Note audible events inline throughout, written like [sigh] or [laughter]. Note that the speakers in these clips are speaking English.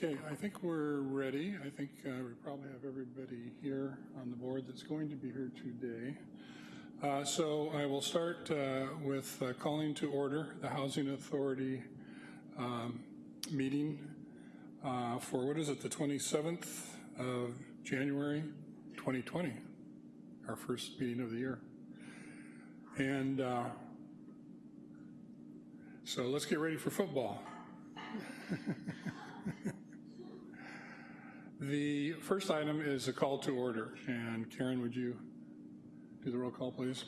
Okay, I think we're ready. I think uh, we probably have everybody here on the board that's going to be here today. Uh, so I will start uh, with uh, calling to order the Housing Authority um, meeting uh, for, what is it, the 27th of January 2020, our first meeting of the year. And uh, so let's get ready for football. [laughs] the first item is a call to order. And Karen, would you do the roll call, please?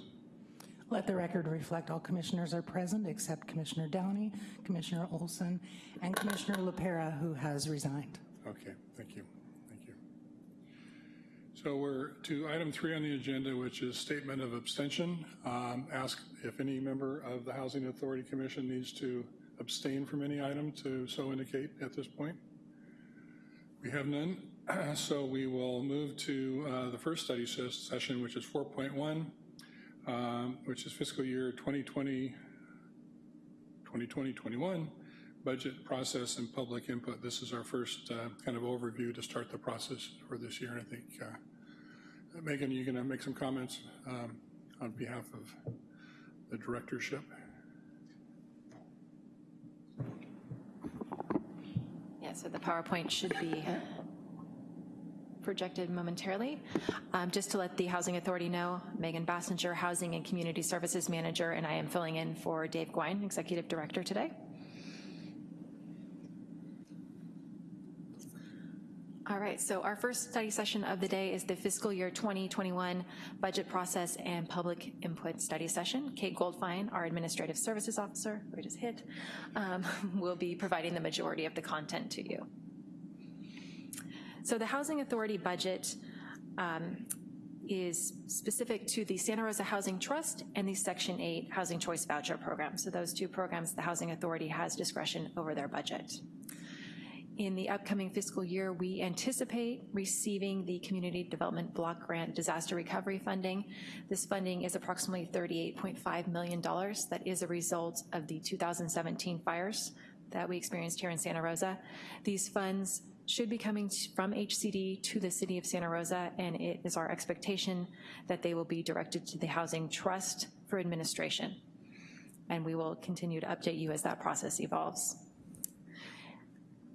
Let the record reflect all commissioners are present except Commissioner Downey, Commissioner Olson, and Commissioner LaPera, who has resigned. Okay, thank you. Thank you. So we're to item three on the agenda, which is statement of abstention. Um, ask if any member of the Housing Authority Commission needs to abstain from any item to so indicate at this point. We have none, [clears throat] so we will move to uh, the first study ses session, which is 4.1, um, which is fiscal year 2020, 2020-21 budget process and public input. This is our first uh, kind of overview to start the process for this year. I think, uh, Megan, you're gonna make some comments um, on behalf of the directorship. Yeah, so the PowerPoint should be projected momentarily. Um, just to let the Housing Authority know, Megan Basinger, Housing and Community Services Manager, and I am filling in for Dave Gouin, Executive Director today. All right, so our first study session of the day is the fiscal year 2021 budget process and public input study session. Kate Goldfine, our Administrative Services Officer, we just hit, um, [laughs] will be providing the majority of the content to you. So the Housing Authority budget um, is specific to the Santa Rosa Housing Trust and the Section 8 Housing Choice Voucher Program. So those two programs, the Housing Authority has discretion over their budget. In the upcoming fiscal year, we anticipate receiving the Community Development Block Grant Disaster Recovery Funding. This funding is approximately $38.5 million. That is a result of the 2017 fires that we experienced here in Santa Rosa. These funds should be coming from HCD to the City of Santa Rosa, and it is our expectation that they will be directed to the Housing Trust for administration. And we will continue to update you as that process evolves.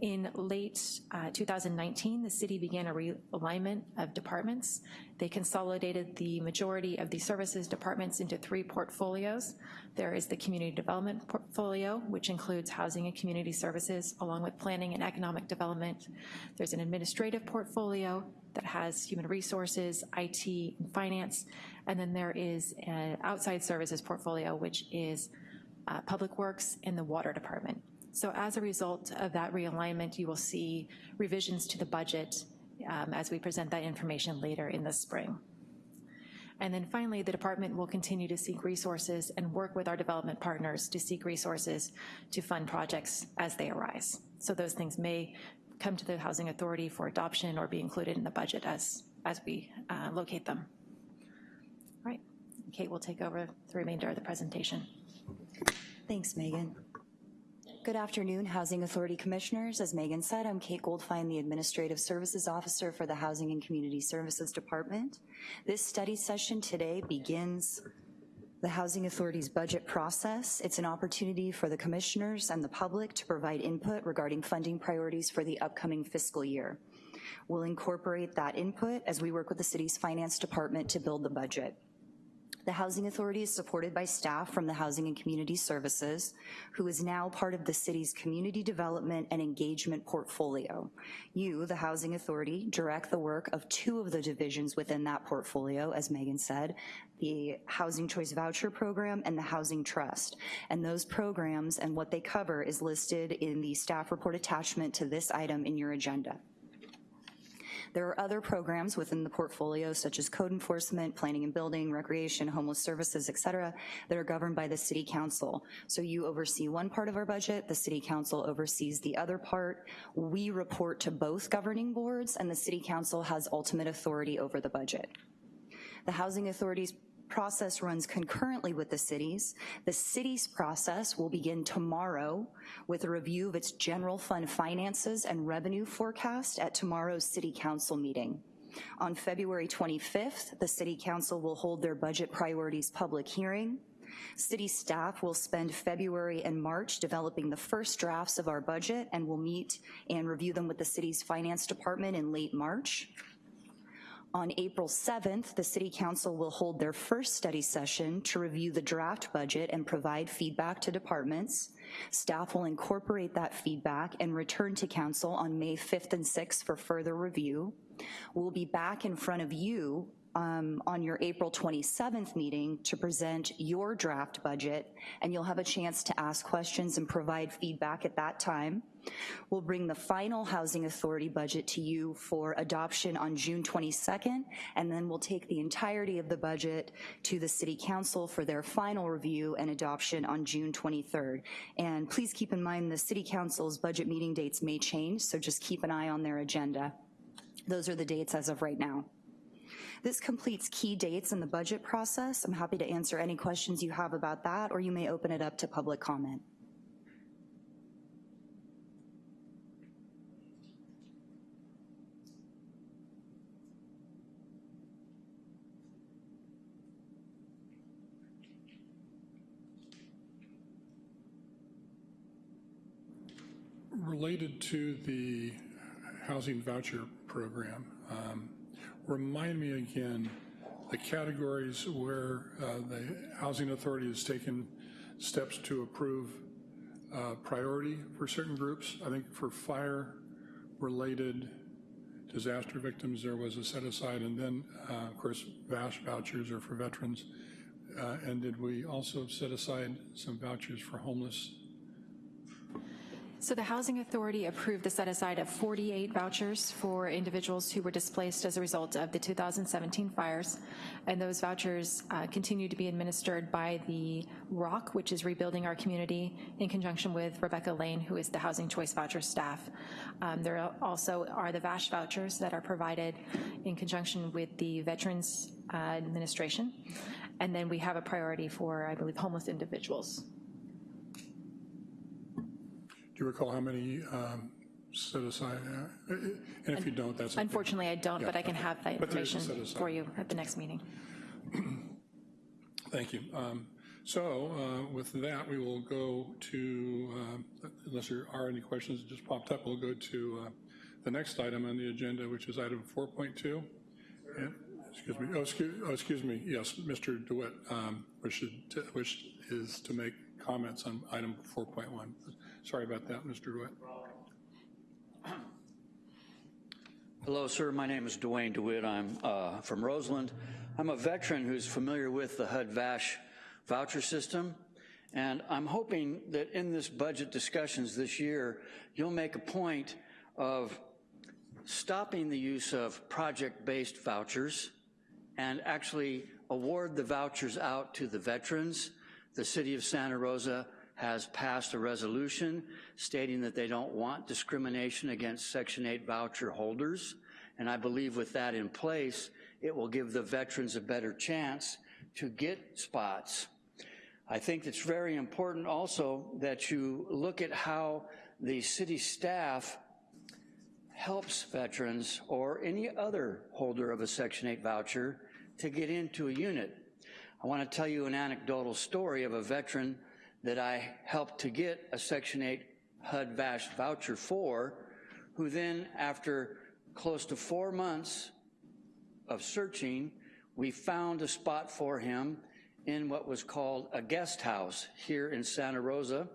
In late uh, 2019, the city began a realignment of departments. They consolidated the majority of the services departments into three portfolios. There is the community development portfolio, which includes housing and community services, along with planning and economic development. There's an administrative portfolio that has human resources, IT, and finance. And then there is an outside services portfolio, which is uh, public works and the water department. So as a result of that realignment, you will see revisions to the budget um, as we present that information later in the spring. And then finally, the department will continue to seek resources and work with our development partners to seek resources to fund projects as they arise. So those things may come to the Housing Authority for adoption or be included in the budget as, as we uh, locate them. All right, Kate will take over the remainder of the presentation. Thanks, Megan. Good afternoon, Housing Authority Commissioners. As Megan said, I'm Kate Goldfine, the Administrative Services Officer for the Housing and Community Services Department. This study session today begins the Housing Authority's budget process. It's an opportunity for the commissioners and the public to provide input regarding funding priorities for the upcoming fiscal year. We'll incorporate that input as we work with the city's finance department to build the budget. The Housing Authority is supported by staff from the Housing and Community Services, who is now part of the city's community development and engagement portfolio. You, the Housing Authority, direct the work of two of the divisions within that portfolio, as Megan said, the Housing Choice Voucher Program and the Housing Trust. And those programs and what they cover is listed in the staff report attachment to this item in your agenda. There are other programs within the portfolio such as code enforcement, planning and building, recreation, homeless services, et cetera, that are governed by the city council. So you oversee one part of our budget, the city council oversees the other part. We report to both governing boards and the city council has ultimate authority over the budget. The Housing Authority's process runs concurrently with the city's. The city's process will begin tomorrow with a review of its general fund finances and revenue forecast at tomorrow's city council meeting. On February 25th, the city council will hold their budget priorities public hearing. City staff will spend February and March developing the first drafts of our budget and will meet and review them with the city's finance department in late March. On April 7th, the City Council will hold their first study session to review the draft budget and provide feedback to departments. Staff will incorporate that feedback and return to Council on May 5th and 6th for further review. We'll be back in front of you um, on your April 27th meeting to present your draft budget, and you'll have a chance to ask questions and provide feedback at that time. We'll bring the final Housing Authority budget to you for adoption on June 22nd, and then we'll take the entirety of the budget to the City Council for their final review and adoption on June 23rd. And please keep in mind the City Council's budget meeting dates may change, so just keep an eye on their agenda. Those are the dates as of right now. This completes key dates in the budget process. I'm happy to answer any questions you have about that, or you may open it up to public comment. Related to the housing voucher program, um, remind me again, the categories where uh, the Housing Authority has taken steps to approve uh, priority for certain groups. I think for fire-related disaster victims, there was a set aside, and then, uh, of course, VASH vouchers are for veterans. Uh, And did we also set aside some vouchers for homeless So the Housing Authority approved the set-aside of 48 vouchers for individuals who were displaced as a result of the 2017 fires, and those vouchers uh, continue to be administered by the ROC, which is Rebuilding Our Community, in conjunction with Rebecca Lane, who is the Housing Choice Voucher staff. Um, There also are the VASH vouchers that are provided in conjunction with the Veterans uh, Administration, and then we have a priority for, I believe, homeless individuals. Do you recall how many um, set aside? uh, And if you don't, that's. okay. Unfortunately, I don't, but I can have that But there is a information set-aside. for you at the next meeting. Thank you. Um, So uh, with that, we will go to, uh, unless there are any questions that just popped up, we'll go to uh, the next item on the agenda, which is item 4.2. And- Excuse me, oh, excuse, oh, excuse me, yes, Mr. DeWitt um, wishes to- wish is to make comments on item 4.1. Sorry about that, Mr. DeWitt. Hello, sir. My name is Dwayne DeWitt. I'm uh, from Roseland. I'm a veteran who's familiar with the HUD-VASH voucher system, and I'm hoping that in this budget discussions this year, you'll make a point of stopping the use of project-based vouchers and actually award the vouchers out to the veterans. The city of Santa Rosa has passed a resolution stating that they don't want discrimination against Section 8 voucher holders. And I believe with that in place, it will give the veterans a better chance to get spots. I think it's very important also that you look at how the city staff helps veterans or any other holder of a Section 8 voucher to get into a unit. I want to tell you an anecdotal story of a veteran that I helped to get a Section 8 HUD VASH voucher for, who then, after close to four months of searching, we found a spot for him in what was called a guest house here in Santa Rosa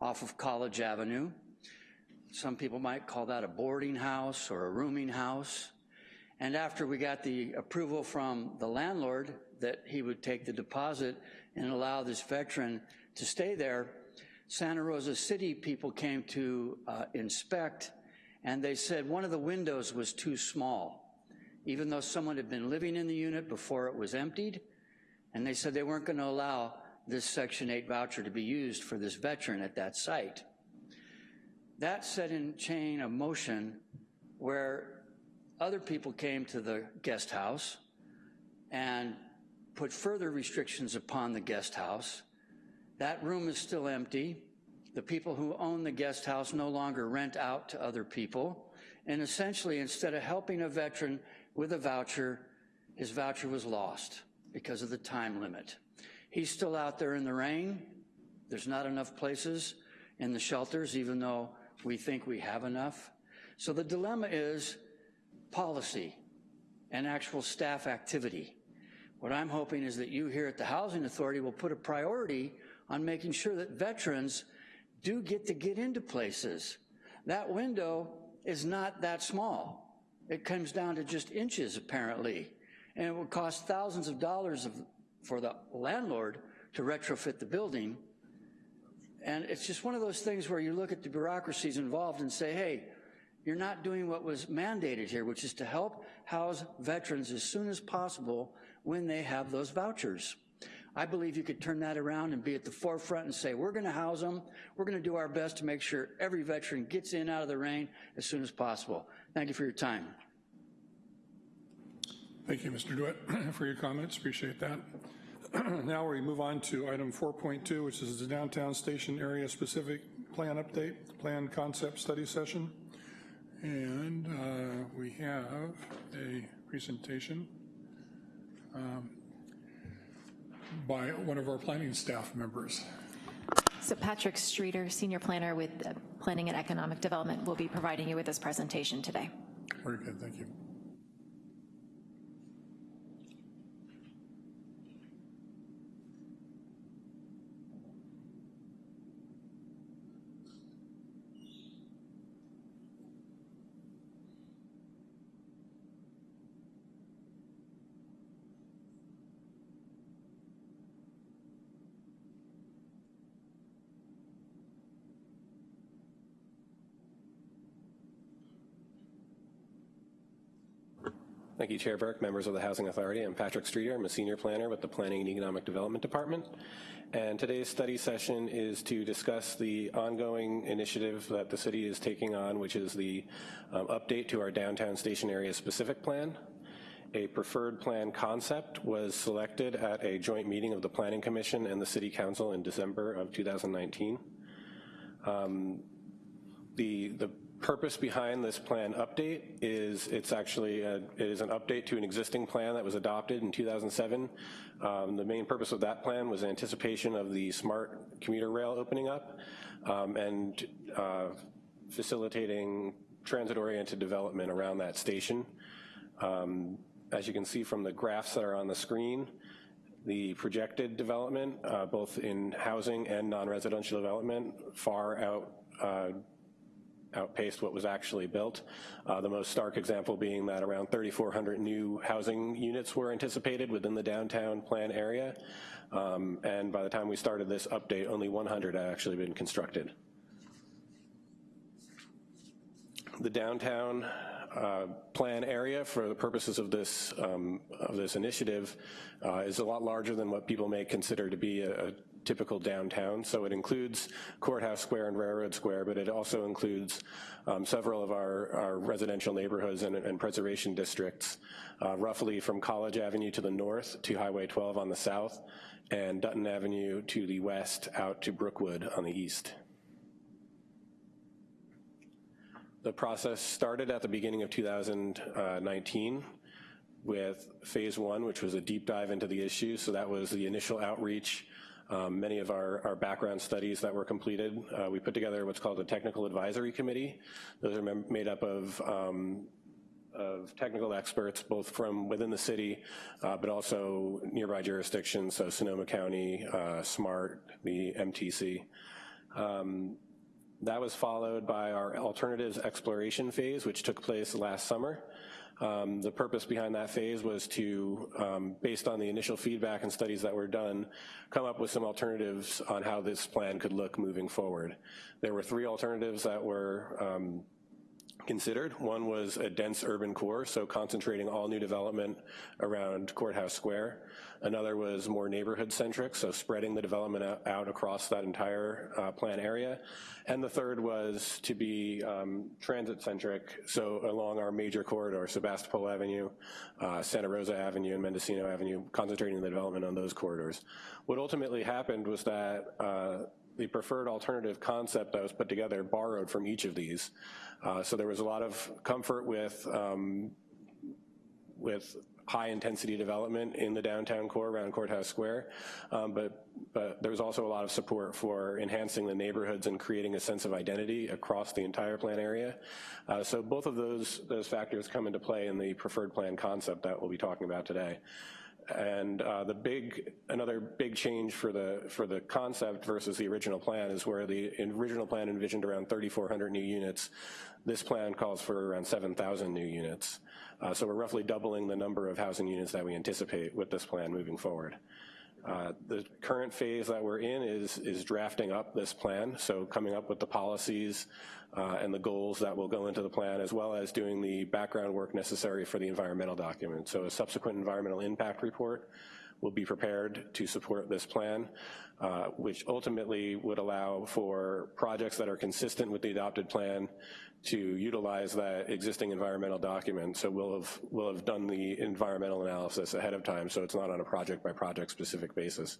off of College Avenue. Some people might call that a boarding house or a rooming house. And after we got the approval from the landlord that he would take the deposit and allow this veteran to stay there, Santa Rosa City people came to uh, inspect, and they said one of the windows was too small, even though someone had been living in the unit before it was emptied, and they said they weren't going to allow this Section 8 voucher to be used for this veteran at that site. That set in chain of motion where other people came to the guest house and put further restrictions upon the guest house. That room is still empty. The people who own the guest house no longer rent out to other people. And essentially, instead of helping a veteran with a voucher, his voucher was lost because of the time limit. He's still out there in the rain. There's not enough places in the shelters, even though we think we have enough. So the dilemma is policy and actual staff activity. What I'm hoping is that you here at the Housing Authority will put a priority on making sure that veterans do get to get into places. That window is not that small. It comes down to just inches, apparently, and it will cost thousands of dollars of, for the landlord to retrofit the building. And it's just one of those things where you look at the bureaucracies involved and say, hey, you're not doing what was mandated here, which is to help house veterans as soon as possible when they have those vouchers. I believe you could turn that around and be at the forefront and say, we're gonna house them, we're gonna do our best to make sure every veteran gets in out of the rain as soon as possible. Thank you for your time. Thank you, Mr. Dewitt, [clears throat] for your comments. Appreciate that. [clears throat] Now we move on to item 4.2, which is the downtown station area specific plan update, plan concept study session. And uh, we have a presentation um, by one of our planning staff members. So Patrick Streeter, Senior Planner with uh, Planning and Economic Development, will be providing you with this presentation today. Very good, thank you. Thank you, Chair Burke, members of the Housing Authority. I'm Patrick Streeter. I'm a senior planner with the Planning and Economic Development Department. And today's study session is to discuss the ongoing initiative that the city is taking on, which is the um, update to our downtown station area specific plan. A preferred plan concept was selected at a joint meeting of the Planning Commission and the City Council in December of 2019. Um, the, the purpose behind this plan update is it's actually a, it is an update to an existing plan that was adopted in 2007. Um, the main purpose of that plan was anticipation of the smart commuter rail opening up um, and uh, facilitating transit-oriented development around that station. Um, as you can see from the graphs that are on the screen, the projected development, uh, both in housing and non-residential development, far out uh, outpaced what was actually built. Uh, the most stark example being that around 3,400 new housing units were anticipated within the downtown plan area. Um, and by the time we started this update, only 100 had actually been constructed. The downtown uh, plan area for the purposes of this um, of this initiative uh, is a lot larger than what people may consider to be a, a typical downtown. So it includes Courthouse Square and Railroad Square, but it also includes um, several of our, our, residential neighborhoods and, and preservation districts, uh, roughly from College Avenue to the north to Highway 12 on the south, and Dutton Avenue to the west out to Brookwood on the east. The process started at the beginning of 2019 with phase one, which was a deep dive into the issue. So that was the initial outreach um, many of our, our, background studies that were completed. Uh, we put together what's called a technical advisory committee. Those are made up of um, of technical experts, both from within the city, uh, but also nearby jurisdictions, so Sonoma County, uh, SMART, the MTC. Um, that was followed by our alternatives exploration phase, which took place last summer. Um, the purpose behind that phase was to, um, based on the initial feedback and studies that were done, come up with some alternatives on how this plan could look moving forward. There were three alternatives that were um, considered. One was a dense urban core, so concentrating all new development around Courthouse Square. Another was more neighborhood-centric, so spreading the development out across that entire uh, plan area. And the third was to be um, transit-centric, so along our major corridor, Sebastopol Avenue, uh, Santa Rosa Avenue, and Mendocino Avenue, concentrating the development on those corridors. What ultimately happened was that uh, the preferred alternative concept that was put together borrowed from each of these. Uh, so there was a lot of comfort with, um, with high intensity development in the downtown core around Courthouse Square, um, but, but there was also a lot of support for enhancing the neighborhoods and creating a sense of identity across the entire plan area. Uh, so both of those, those factors come into play in the preferred plan concept that we'll be talking about today. And uh, the big, another big change for the, for the concept versus the original plan is where the original plan envisioned around 3,400 new units. This plan calls for around 7,000 new units. Uh, so we're roughly doubling the number of housing units that we anticipate with this plan moving forward. Uh, the current phase that we're in is, is drafting up this plan, so coming up with the policies uh, and the goals that will go into the plan, as well as doing the background work necessary for the environmental document. So a subsequent environmental impact report will be prepared to support this plan, uh, which ultimately would allow for projects that are consistent with the adopted plan to utilize that existing environmental document. So we'll have, we'll have done the environmental analysis ahead of time, so it's not on a project by project specific basis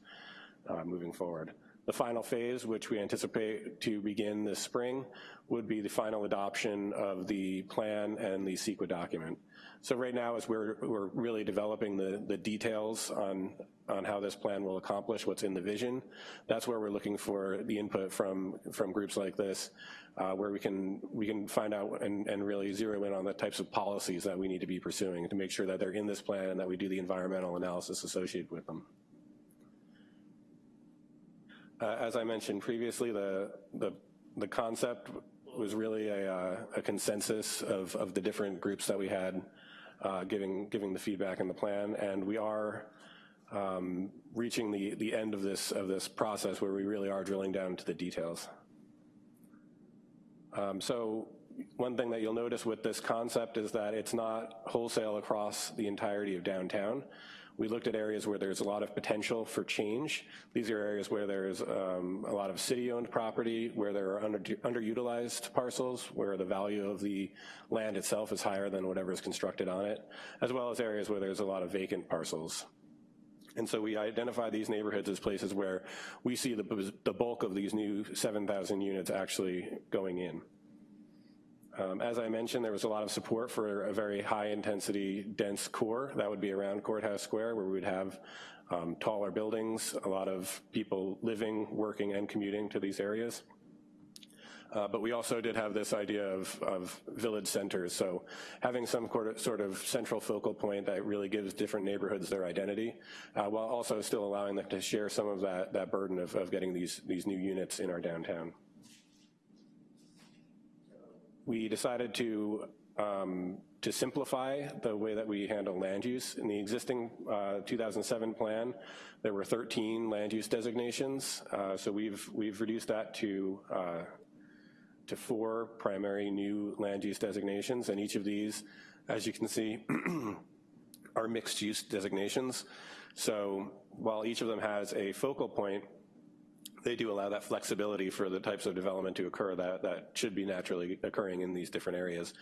uh, moving forward. The final phase, which we anticipate to begin this spring, would be the final adoption of the plan and the CEQA document. So right now, as we're, we're really developing the, the details on, on how this plan will accomplish what's in the vision, that's where we're looking for the input from, from groups like this, uh, where we can, we can find out and, and really zero in on the types of policies that we need to be pursuing to make sure that they're in this plan and that we do the environmental analysis associated with them. Uh, as I mentioned previously, the, the, the concept was really a, uh, a consensus of, of the different groups that we had uh, giving, giving the feedback in the plan, and we are um, reaching the, the end of this, of this process where we really are drilling down to the details. Um, so one thing that you'll notice with this concept is that it's not wholesale across the entirety of downtown. We looked at areas where there's a lot of potential for change. These are areas where there's um, a lot of city-owned property, where there are under, underutilized parcels, where the value of the land itself is higher than whatever is constructed on it, as well as areas where there's a lot of vacant parcels. And so we identify these neighborhoods as places where we see the, the bulk of these new 7,000 units actually going in. Um, as I mentioned, there was a lot of support for a very high intensity dense core. That would be around Courthouse Square where we would have um, taller buildings, a lot of people living, working, and commuting to these areas. Uh, but we also did have this idea of, of, village centers, so having some sort of central focal point that really gives different neighborhoods their identity, uh, while also still allowing them to share some of that, that burden of, of getting these, these new units in our downtown we decided to um, to simplify the way that we handle land use. In the existing uh, 2007 plan, there were 13 land use designations. Uh, so we've we've reduced that to uh, to four primary new land use designations, and each of these, as you can see, [clears throat] are mixed use designations. So while each of them has a focal point, they do allow that flexibility for the types of development to occur that, that should be naturally occurring in these different areas.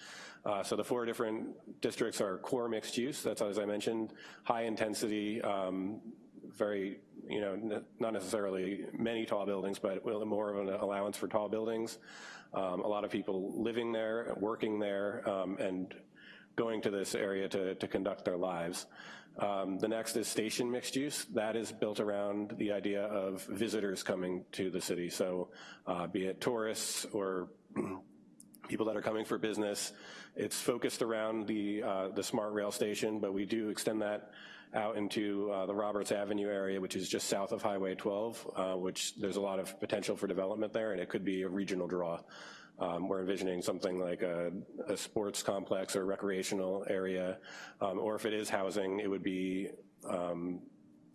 Uh, so the four different districts are core mixed use, that's as I mentioned, high intensity, um, very, you know, not necessarily many tall buildings, but more of an allowance for tall buildings. Um, a lot of people living there, working there, um, and going to this area to, to conduct their lives. Um, the next is station mixed use. That is built around the idea of visitors coming to the city. So uh, be it tourists or [clears throat] people that are coming for business. It's focused around the, uh, the smart rail station, but we do extend that out into uh, the Roberts Avenue area, which is just south of Highway 12, uh, which there's a lot of potential for development there, and it could be a regional draw. Um, we're envisioning something like a, a, sports complex or recreational area, um, or if it is housing, it would be um,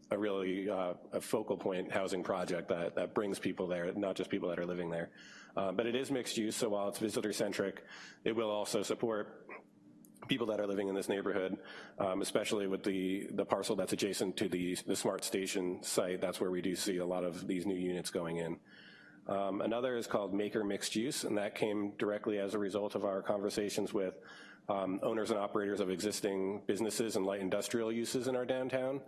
a really uh, a focal point housing project that, that brings people there, not just people that are living there. Uh, but it is mixed use, so while it's visitor centric, it will also support people that are living in this neighborhood, um, especially with the, the parcel that's adjacent to the, the smart station site. That's where we do see a lot of these new units going in. Um, another is called Maker Mixed Use, and that came directly as a result of our conversations with um, owners and operators of existing businesses and light industrial uses in our downtown,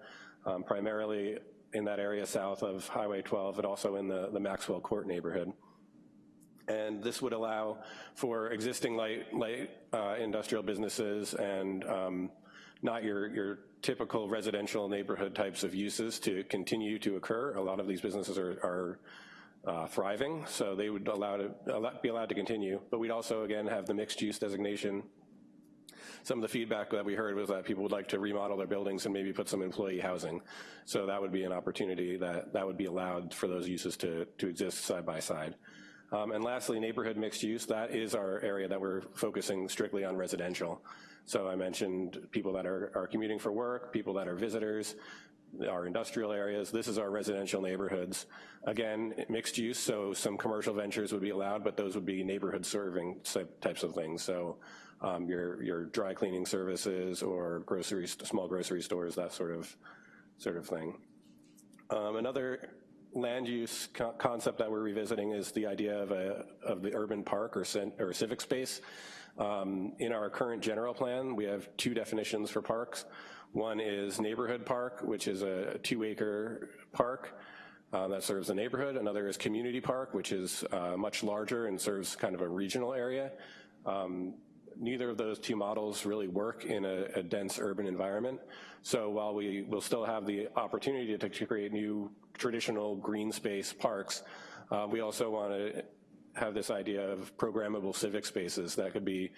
um, primarily in that area south of Highway 12, but also in the, the Maxwell Court neighborhood. And this would allow for existing light, light uh, industrial businesses and um, not your, your typical residential neighborhood types of uses to continue to occur. A lot of these businesses are, are uh, thriving, so they would allow to, be allowed to continue. But we'd also, again, have the mixed use designation. Some of the feedback that we heard was that people would like to remodel their buildings and maybe put some employee housing. So that would be an opportunity that, that would be allowed for those uses to, to exist side by side. Um, and lastly, neighborhood mixed use, that is our area that we're focusing strictly on residential. So I mentioned people that are, are commuting for work, people that are visitors, our industrial areas. This is our residential neighborhoods. Again, mixed use, so some commercial ventures would be allowed, but those would be neighborhood serving types of things. So um, your, your dry cleaning services or grocery, small grocery stores, that sort of, sort of thing. Um, another land use co concept that we're revisiting is the idea of, a, of the urban park or, or civic space. Um, in our current general plan, we have two definitions for parks. One is neighborhood park, which is a two acre park uh, that serves a neighborhood. Another is community park, which is uh, much larger and serves kind of a regional area. Um, neither of those two models really work in a, a, dense urban environment. So while we will still have the opportunity to, to create new traditional green space parks, uh, we also want to have this idea of programmable civic spaces that could be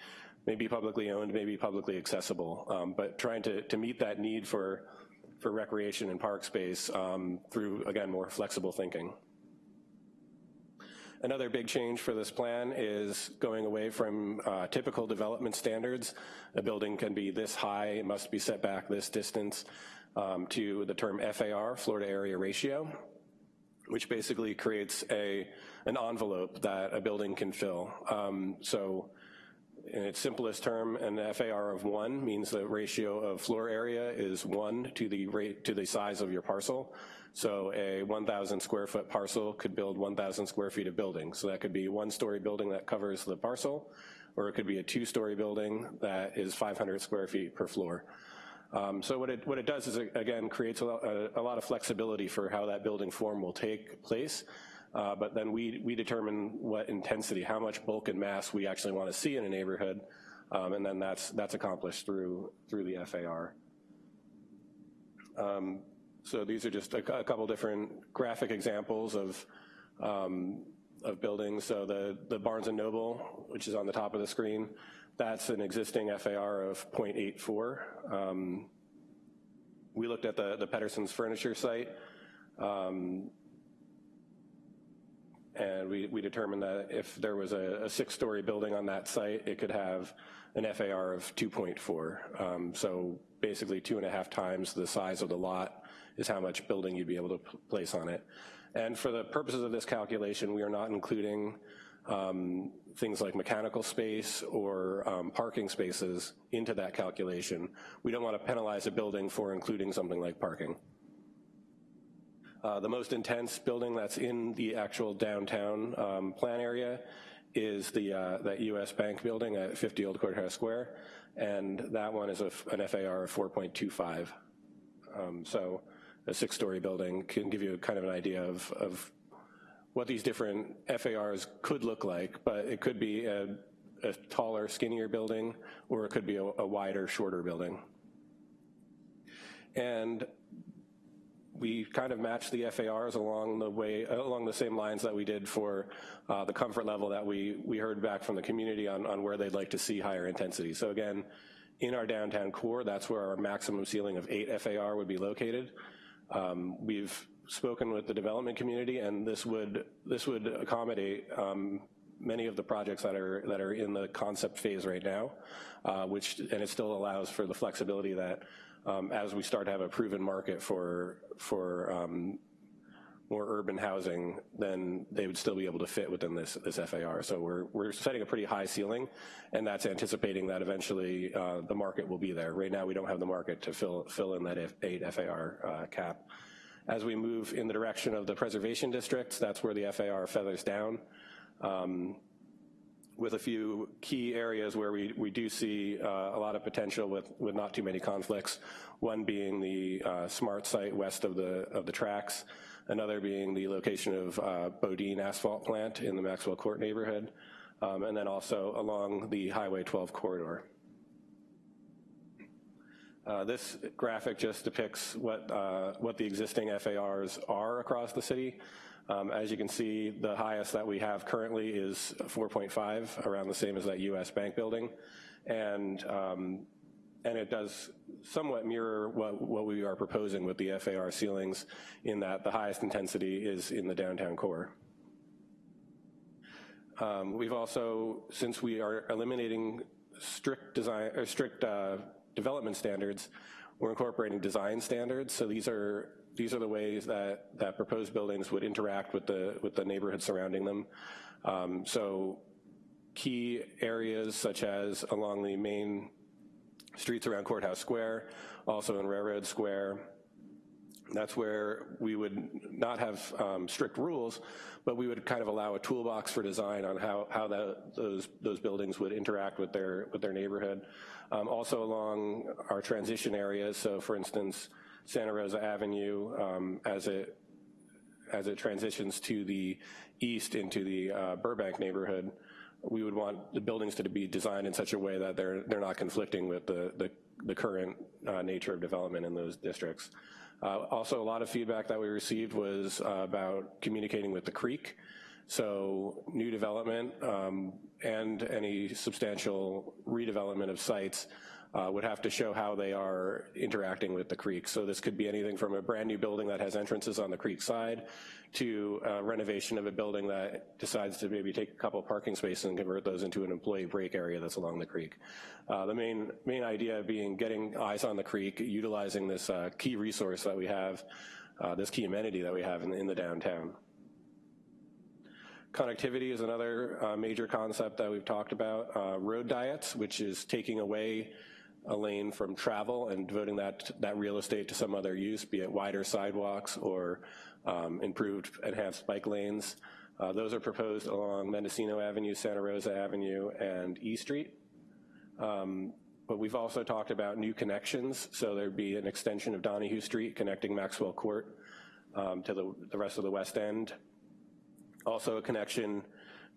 maybe publicly owned, maybe publicly accessible, um, but trying to, to meet that need for, for recreation and park space um, through, again, more flexible thinking. Another big change for this plan is going away from uh, typical development standards. A building can be this high, it must be set back this distance, um, to the term FAR, Floor Area Ratio, which basically creates a, an envelope that a building can fill. Um, so in its simplest term, an FAR of one means the ratio of floor area is one to the rate to the size of your parcel. So a 1,000 square foot parcel could build 1,000 square feet of building. So that could be one story building that covers the parcel, or it could be a two story building that is 500 square feet per floor. Um, so what it, what it does is, it, again, creates a, a, a, lot of flexibility for how that building form will take place. Uh, but then we, we determine what intensity, how much bulk and mass we actually want to see in a neighborhood. Um, and then that's, that's accomplished through, through the FAR. Um, so these are just a, a couple different graphic examples of, um, of buildings. So the, the Barnes & Noble, which is on the top of the screen, that's an existing FAR of 0.84. Um, we looked at the, the Pedersen's furniture site, um, and we, we determined that if there was a, a six-story building on that site, it could have an FAR of 2.4. Um, so basically two and a half times the size of the lot is how much building you'd be able to place on it. And for the purposes of this calculation, we are not including um, things like mechanical space or um, parking spaces into that calculation. We don't want to penalize a building for including something like parking. Uh, the most intense building that's in the actual downtown um, plan area is the uh, that U.S. Bank building at 50 Old Courthouse Square, and that one is a, an FAR of 4.25. Um, so a six-story building can give you kind of an idea of, of what these different FARs could look like, but it could be a, a taller, skinnier building, or it could be a, a wider, shorter building. And we kind of matched the FARs along the way, along the same lines that we did for uh, the comfort level that we, we heard back from the community on, on where they'd like to see higher intensity. So again, in our downtown core, that's where our maximum ceiling of eight FAR would be located. Um, we've spoken with the development community, and this would this would accommodate um, many of the projects that are that are in the concept phase right now, uh, which and it still allows for the flexibility that um, as we start to have a proven market for, for um, more urban housing, then they would still be able to fit within this, this FAR. So we're, we're setting a pretty high ceiling, and that's anticipating that eventually uh, the market will be there. Right now, we don't have the market to fill, fill in that F- eight FAR uh, cap. As we move in the direction of the preservation districts, that's where the FAR feathers down. Um, with a few key areas where we, we do see uh, a lot of potential with, with not too many conflicts. One being the uh, smart site west of the, of the tracks, another being the location of uh, Bodean asphalt plant in the Maxwell Court neighborhood, um, and then also along the Highway 12 corridor. Uh, this graphic just depicts what, uh, what the existing FARs are across the city. Um, as you can see, the highest that we have currently is 4.5, around the same as that US bank building. And, um, and it does somewhat mirror what, what we are proposing with the FAR ceilings in that the highest intensity is in the downtown core. Um, we've also, since we are eliminating strict design, or strict uh, development standards, we're incorporating design standards. So these are these are the ways that that proposed buildings would interact with the with the neighborhood surrounding them. Um, so key areas such as along the main streets around Courthouse Square, also in Railroad Square. That's where we would not have um, strict rules, but we would kind of allow a toolbox for design on how, how that, those, those buildings would interact with their, with their neighborhood. Um, also along our transition areas, so for instance, Santa Rosa Avenue um, as it as it transitions to the east into the uh, Burbank neighborhood, we would want the buildings to be designed in such a way that they're they're not conflicting with the the, the current uh, nature of development in those districts. Uh, also, a lot of feedback that we received was uh, about communicating with the creek. So new development um, and any substantial redevelopment of sites uh, would have to show how they are interacting with the creek. So this could be anything from a brand new building that has entrances on the creek side to uh, renovation of a building that decides to maybe take a couple parking spaces and convert those into an employee break area that's along the creek. Uh, the main, main idea being getting eyes on the creek, utilizing this uh, key resource that we have, uh, this key amenity that we have in, in the downtown. Connectivity is another uh, major concept that we've talked about. Uh, road diets, which is taking away a lane from travel and devoting that, that real estate to some other use, be it wider sidewalks or um, improved enhanced bike lanes. Uh, those are proposed along Mendocino Avenue, Santa Rosa Avenue, and E Street. Um, but we've also talked about new connections, so there'd be an extension of Donahue Street connecting Maxwell Court um, to the, the rest of the West End, also a connection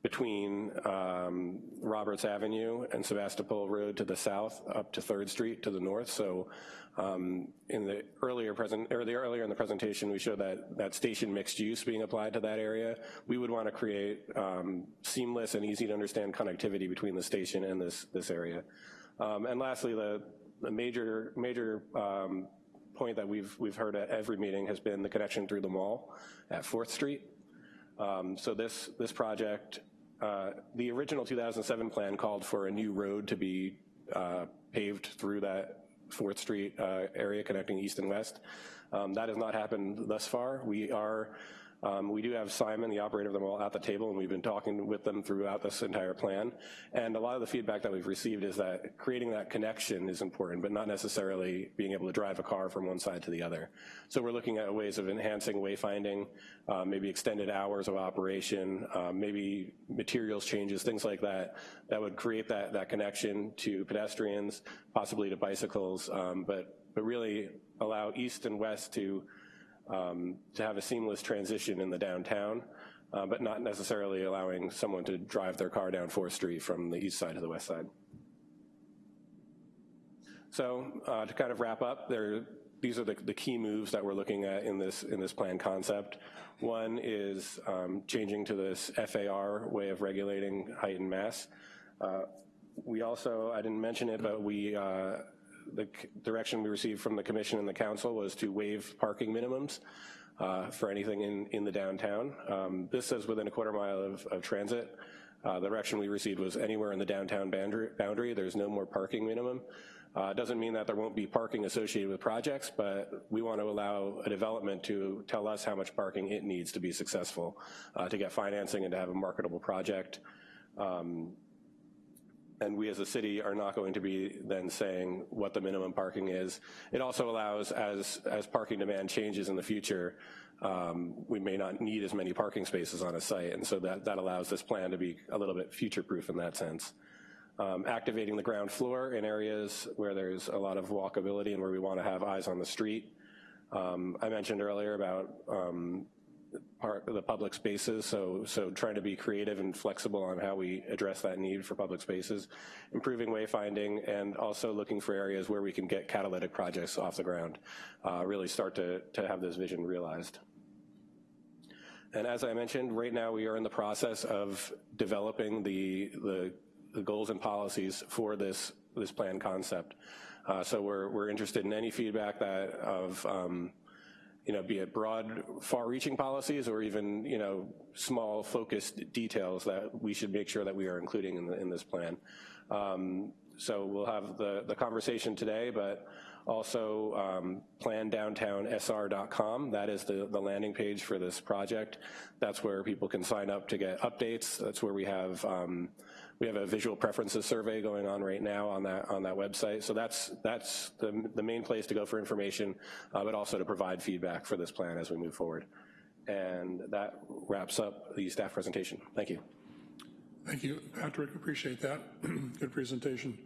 between um, Roberts Avenue and Sebastopol Road to the south up to 3rd Street to the north. So um, in the earlier present, or the earlier in the presentation, we showed that, that station mixed use being applied to that area. We would want to create um, seamless and easy to understand connectivity between the station and this, this area. Um, and lastly, the, the major, major um, point that we've, we've heard at every meeting has been the connection through the mall at 4th Street. Um, so this, this project, uh, the original 2007 plan called for a new road to be uh, paved through that 4th Street uh, area connecting east and west. Um, that has not happened thus far. We are um, we do have Simon, the operator of the mall, at the table, and we've been talking with them throughout this entire plan. And a lot of the feedback that we've received is that creating that connection is important, but not necessarily being able to drive a car from one side to the other. So we're looking at ways of enhancing wayfinding, uh, maybe extended hours of operation, uh, maybe materials changes, things like that, that would create that, that connection to pedestrians, possibly to bicycles, um, but, but really allow east and west to um, to have a seamless transition in the downtown, uh, but not necessarily allowing someone to drive their car down 4th Street from the east side to the west side. So uh, to kind of wrap up, there, these are the, the, key moves that we're looking at in this, in this plan concept. One is um, changing to this FAR way of regulating height and mass. Uh, we also, I didn't mention it, but we uh, the direction we received from the commission and the council was to waive parking minimums uh, for anything in, in the downtown. Um, this says within a quarter mile of, of transit. Uh, the direction we received was anywhere in the downtown boundary, boundary, there's no more parking minimum. Uh, Doesn't mean that there won't be parking associated with projects, but we want to allow a development to tell us how much parking it needs to be successful, uh, to get financing and to have a marketable project. Um, and we as a city are not going to be then saying what the minimum parking is. It also allows, as, as parking demand changes in the future, um, we may not need as many parking spaces on a site, and so that, that allows this plan to be a little bit future-proof in that sense. Um, activating the ground floor in areas where there's a lot of walkability and where we want to have eyes on the street. Um, I mentioned earlier about um, part the public spaces, so, so trying to be creative and flexible on how we address that need for public spaces, improving wayfinding, and also looking for areas where we can get catalytic projects off the ground, uh, really start to, to have this vision realized. And as I mentioned, right now we are in the process of developing the, the, the goals and policies for this, this plan concept. Uh, so we're, we're interested in any feedback that of, um, you know, be it broad, far-reaching policies or even, you know, small focused details that we should make sure that we are including in, the, in this plan. Um, so we'll have the, the conversation today, but also um, plandowntownsr.com. That is the, the landing page for this project. That's where people can sign up to get updates. That's where we have um, we have a visual preferences survey going on right now on that on that website. So that's that's the, the main place to go for information, uh, but also to provide feedback for this plan as we move forward. And that wraps up the staff presentation. Thank you. Thank you, Patrick, appreciate that. [clears throat] Good presentation.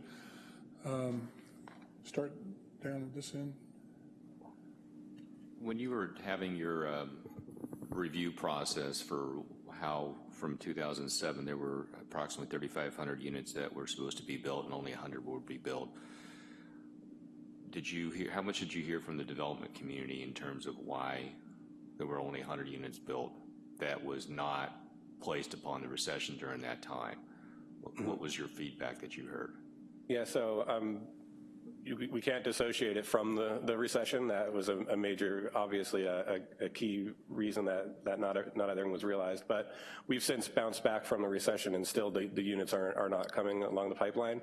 Um, Start down at this end. When you were having your um, review process for how from 2007 there were approximately 3,500 units that were supposed to be built and only 100 would be built, did you hear, how much did you hear from the development community in terms of why there were only 100 units built that was not placed upon the recession during that time? What, was your feedback that you heard? Yeah, so um, you, we can't dissociate it from the, the recession. That was a, a major, obviously, a, a, a, key reason that, that not, not everything was realized. But we've since bounced back from the recession, and still the, the units are, are not coming along the pipeline.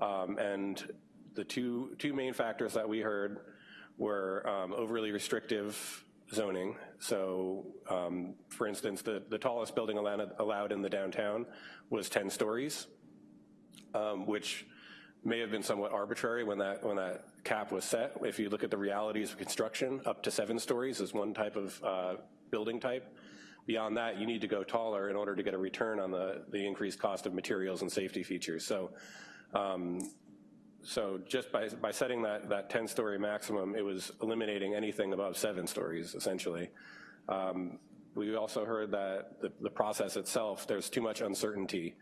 Um, and the two, two main factors that we heard were um, overly restrictive zoning. So, um, for instance, the, the tallest building allowed, allowed in the downtown was 10 stories, um, which may have been somewhat arbitrary when that, when that cap was set. If you look at the realities of construction, up to seven stories is one type of uh, building type. Beyond that, you need to go taller in order to get a return on the, the increased cost of materials and safety features. So, um, so just by, by setting that, that 10-story maximum, it was eliminating anything above seven stories, essentially. Um, we also heard that the, the process itself, there's too much uncertainty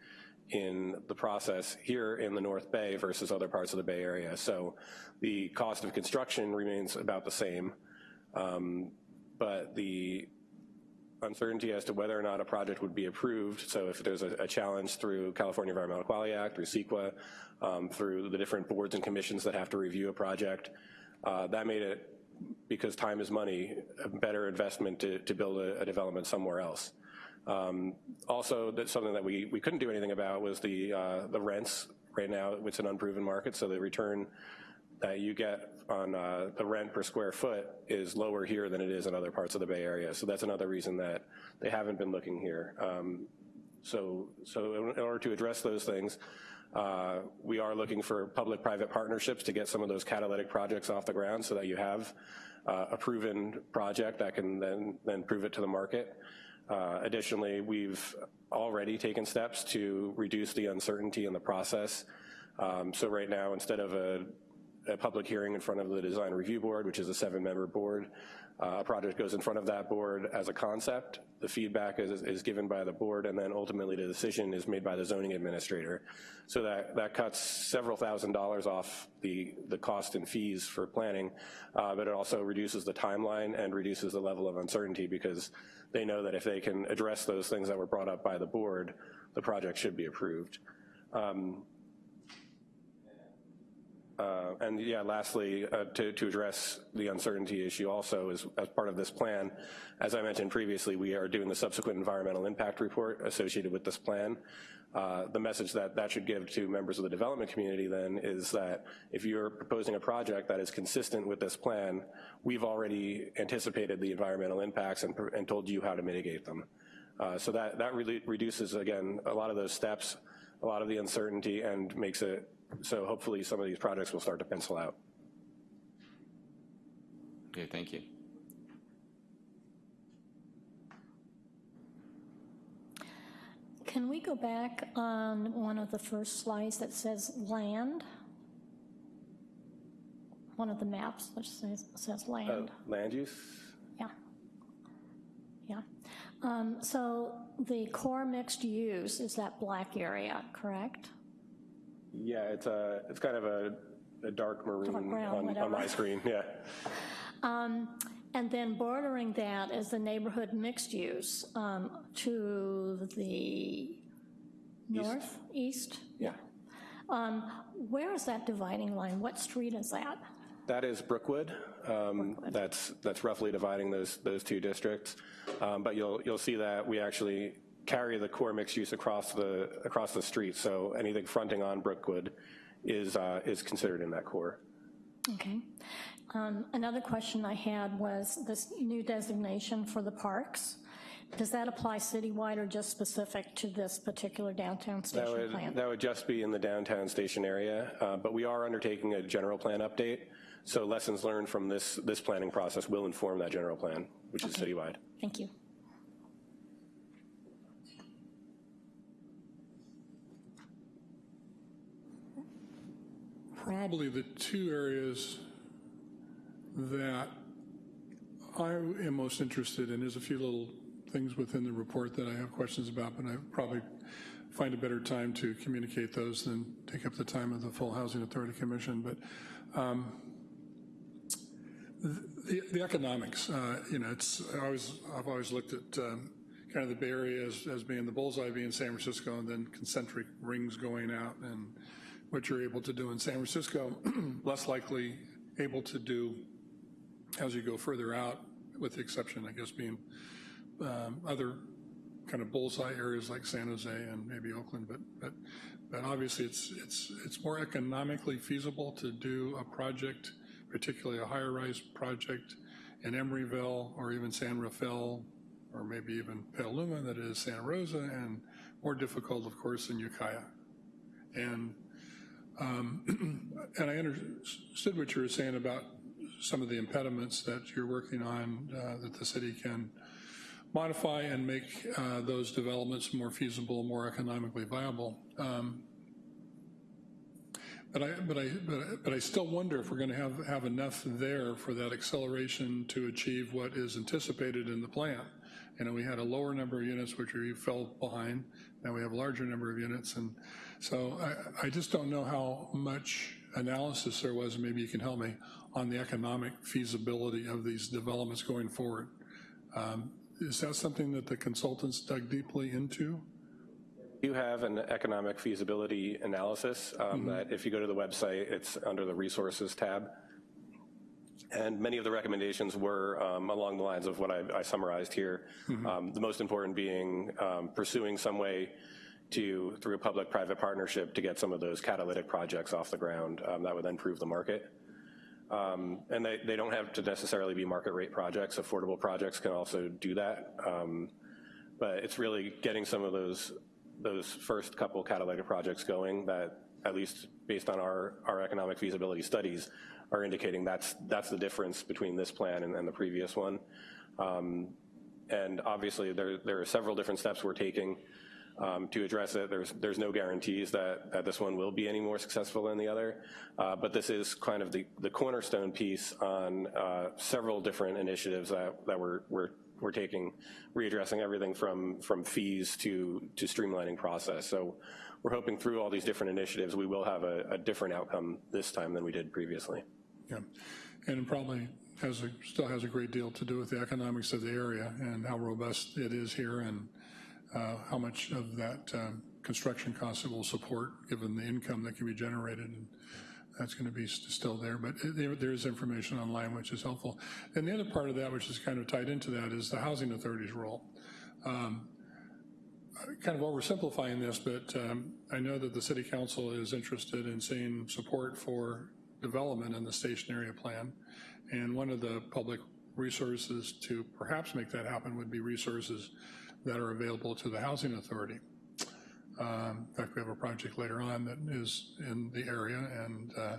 in the process here in the North Bay versus other parts of the Bay Area. So the cost of construction remains about the same, um, but the uncertainty as to whether or not a project would be approved, so if there's a, a challenge through California Environmental Quality Act, through CEQA, um, through the different boards and commissions that have to review a project, uh, that made it, because time is money, a better investment to, to build a, a development somewhere else. Um, also, that's something that we, we couldn't do anything about was the, uh, the rents. Right now, it's an unproven market, so the return that you get on uh, the rent per square foot is lower here than it is in other parts of the Bay Area. So that's another reason that they haven't been looking here. Um, so, so in order to address those things, uh, we are looking for public-private partnerships to get some of those catalytic projects off the ground so that you have uh, a proven project that can then, then prove it to the market. Uh, additionally, we've already taken steps to reduce the uncertainty in the process. Um, so right now, instead of a, a, public hearing in front of the design review board, which is a seven member board, uh, a project goes in front of that board as a concept, the feedback is, is given by the board, and then ultimately the decision is made by the zoning administrator. So that, that cuts several thousand dollars off the, the cost and fees for planning, uh, but it also reduces the timeline and reduces the level of uncertainty because they know that if they can address those things that were brought up by the board, the project should be approved. Um, Uh, And yeah, lastly, uh, to, to address the uncertainty issue also is as part of this plan, as I mentioned previously, we are doing the subsequent environmental impact report associated with this plan. Uh, The message that that should give to members of the development community then is that if you're proposing a project that is consistent with this plan, we've already anticipated the environmental impacts and, and told you how to mitigate them. Uh, So that, that really reduces, again, a lot of those steps, a lot of the uncertainty, and makes it so hopefully some of these projects will start to pencil out. Okay, thank you. Can we go back on one of the first slides that says land? One of the maps that says, says Uh, land, Land use? yeah. Yeah. Um, So the core mixed use is that black area, correct? Yeah, it's a, it's kind of a, a dark maroon Dark brown, on, on my screen, yeah. [laughs] And then bordering that is the neighborhood mixed use um, to the north, east? Yeah. Um, Where is that dividing line? What street is that? That is Brookwood. Um, That's, that's roughly dividing those, those two districts. Um, But you'll, you'll see that we actually carry the core mixed use across the, across the street. So anything fronting on Brookwood is, uh, is considered in that core. Okay. Um, Another question I had was this new designation for the parks. Does that apply citywide or just specific to this particular downtown That station would, plan? that would just be in the downtown station area, uh, but we are undertaking a general plan update. So lessons learned from this, this planning process will inform that general plan, which is citywide. Thank you. Probably the two areas that I am most interested in, there's a few little things within the report that I have questions about, but I probably find a better time to communicate those than take up the time of the full Housing Authority Commission. But um, the, the economics, uh, you know, it's, I always, I've always looked at um, kind of the Bay Area as, as being the bullseye being San Francisco and then concentric rings going out and what you're able to do in San Francisco, [clears throat] less likely able to do as you go further out, with the exception, I guess, being um, other kind of bullseye areas like San Jose and maybe Oakland, but, but, but obviously it's, it's, it's more economically feasible to do a project, particularly a higher rise project in Emeryville or even San Rafael, or maybe even Petaluma that is Santa Rosa, and more difficult, of course, in Ukiah. And, um, [clears throat] and I understood what you were saying about some of the impediments that you're working on uh, that the city can modify and make uh, those developments more feasible, more economically viable. Um, But I, but I, but I- but I still wonder if we're going to have, have enough there for that acceleration to achieve what is anticipated in the plan. You know, we had a lower number of units which we fell behind, now we have a larger number of units, and so I, I just don't know how much analysis there was, and maybe you can help me, on the economic feasibility of these developments going forward. Um, Is that something that the consultants dug deeply into? You have an economic feasibility analysis um, that if you go to the website, it's under the resources tab. And many of the recommendations were um, along the lines of what I, I summarized here. Um, the most important being um, pursuing some way to, through a public-private partnership, to get some of those catalytic projects off the ground um, that would then prove the market. Um, and they, they don't have to necessarily be market rate projects. Affordable projects can also do that. Um, but it's really getting some of those those first couple catalytic projects going that, at least based on our, our economic feasibility studies, are indicating that's, that's the difference between this plan and, and the previous one. Um, and obviously, there, there are several different steps we're taking um, to address it. There's, there's no guarantees that, that this one will be any more successful than the other, uh, but this is kind of the, the cornerstone piece on uh, several different initiatives that, that we're, we're we're taking, readdressing everything from, from fees to, to streamlining process. So we're hoping through all these different initiatives, we will have a, a different outcome this time than we did previously. Yeah, and probably has, a still has a great deal to do with the economics of the area and how robust it is here and uh, how much of that um, construction cost it will support, given the income that can be generated. And that's going to be st- still there, but there there is information online which is helpful. And the other part of that, which is kind of tied into that, is the housing authority's role. Um, Kind of oversimplifying this, but um, I know that the city council is interested in seeing support for development in the station area plan. And one of the public resources to perhaps make that happen would be resources that are available to the housing authority. Um, In fact, we have a project later on that is in the area, and uh,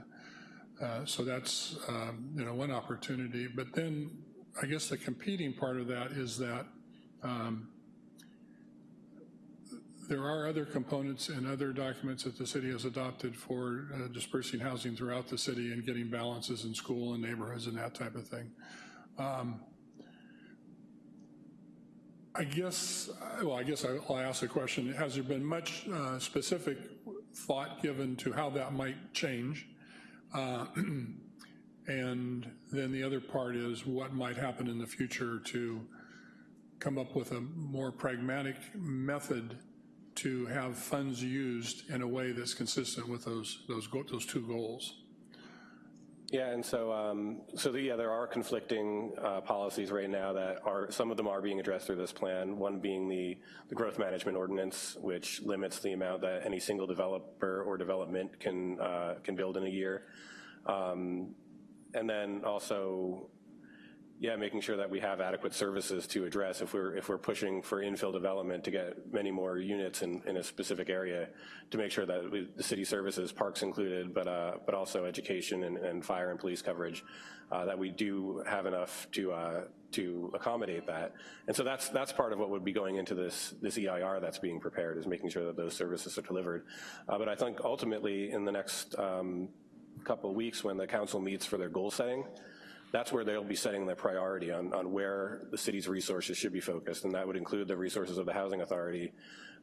uh, so that's, um, you know, one opportunity. But then, I guess the competing part of that is that um, there are other components and other documents that the city has adopted for uh, dispersing housing throughout the city and getting balances in school and neighborhoods and that type of thing. Um, I guess, well, I guess I'll ask the question, has there been much uh, specific thought given to how that might change? Uh, [clears throat] And then the other part is what might happen in the future to come up with a more pragmatic method to have funds used in a way that's consistent with those, those, those two goals. Yeah, and so, um, so the, yeah, there are conflicting uh, policies right now that are, some of them are being addressed through this plan, one being the, the growth management ordinance, which limits the amount that any single developer or development can, uh, can build in a year. Um, And then also, yeah, making sure that we have adequate services to address if we're, if we're pushing for infill development to get many more units in, in a specific area, to make sure that we- the city services, parks included, but, uh, but also education and, and fire and police coverage, uh, that we do have enough to, uh, to accommodate that. And so that's, that's part of what would be going into this, this EIR that's being prepared, is making sure that those services are delivered. Uh, But I think ultimately, in the next um, couple of weeks, when the council meets for their goal setting, that's where they'll be setting their priority on, on where the city's resources should be focused, and that would include the resources of the housing authority.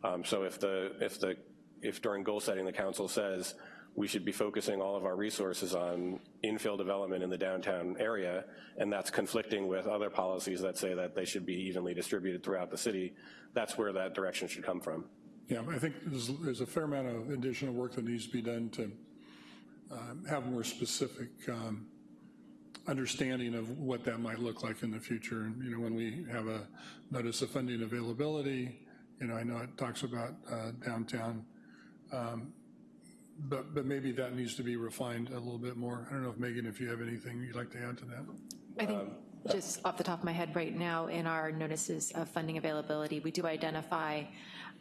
Um, so if the, if the, if during goal setting, the council says we should be focusing all of our resources on infill development in the downtown area, and that's conflicting with other policies that say that they should be evenly distributed throughout the city, that's where that direction should come from. Yeah, I think there's, there's a fair amount of additional work that needs to be done to um, have more specific um, understanding of what that might look like in the future. And, you know, when we have a notice of funding availability, you know, I know it talks about uh, downtown, um, but, but maybe that needs to be refined a little bit more. I don't know if Megan, if you have anything you'd like to add to that? I think, just off the top of my head right now, in our notices of funding availability, we do identify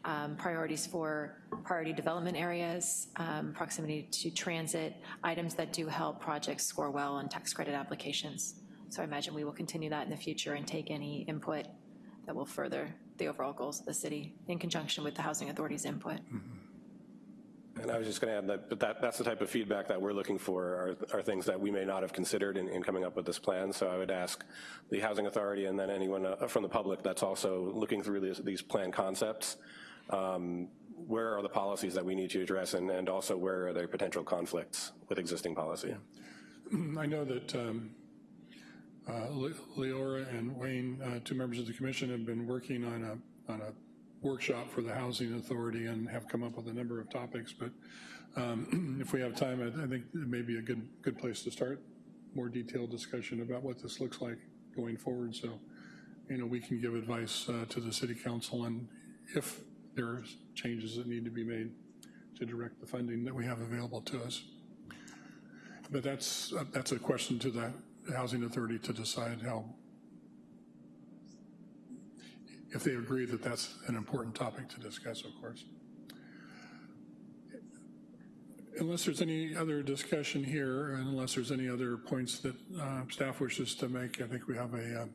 um, priorities for priority development areas, um, proximity to transit, items that do help projects score well on tax credit applications. So I imagine we will continue that in the future and take any input that will further the overall goals of the city in conjunction with the Housing Authority's input. And I was just going to add that, but that, that's the type of feedback that we're looking for are, are things that we may not have considered in, in coming up with this plan. So I would ask the Housing Authority and then anyone uh, from the public that's also looking through these, these plan concepts, um, where are the policies that we need to address and, and also where are there potential conflicts with existing policy? [clears throat] I know that um, uh, Leora and Wayne, uh, two members of the commission, have been working on a, on a workshop for the Housing Authority and have come up with a number of topics, but um, [clears throat] if we have time, I I think it may be a good, good place to start, more detailed discussion about what this looks like going forward, so, you know, we can give advice uh, to the city council and if there are changes that need to be made to direct the funding that we have available to us. But that's, uh, that's a question to the Housing Authority to decide how, if they agree that that's an important topic to discuss, of course. Unless there's any other discussion here, and unless there's any other points that uh, staff wishes to make, I think we have a uh,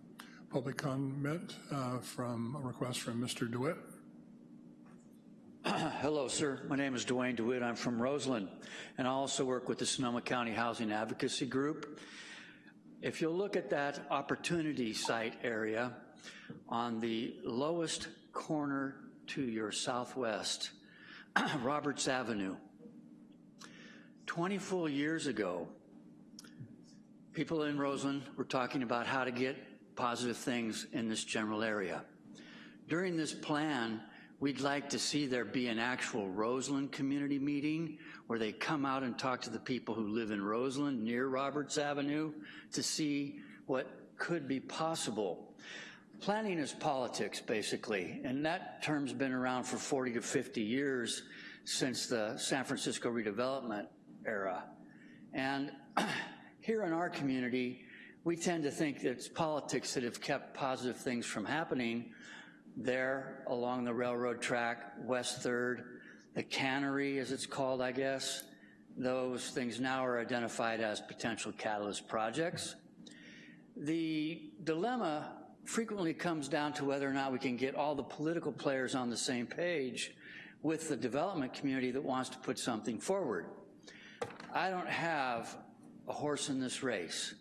public comment uh, from, a request from Mr. DeWitt. [clears throat] Hello, sir. My name is Dwayne DeWitt. I'm from Roseland, and I also work with the Sonoma County Housing Advocacy Group. If you'll look at that opportunity site area on the lowest corner to your southwest, [clears throat] Roberts Avenue, 20 full years ago, people in Roseland were talking about how to get positive things in this general area. During this plan, We'd like to see there be an actual Roseland community meeting where they come out and talk to the people who live in Roseland near Roberts Avenue to see what could be possible. Planning is politics, basically, and that term's been around for 40 to 50 years since the San Francisco redevelopment era. And [clears throat] here in our community, we tend to think that it's politics that have kept positive things from happening there along the railroad track, West Third, the cannery, as it's called, I guess. Those things now are identified as potential catalyst projects. The dilemma frequently comes down to whether or not we can get all the political players on the same page with the development community that wants to put something forward. I don't have a horse in this race.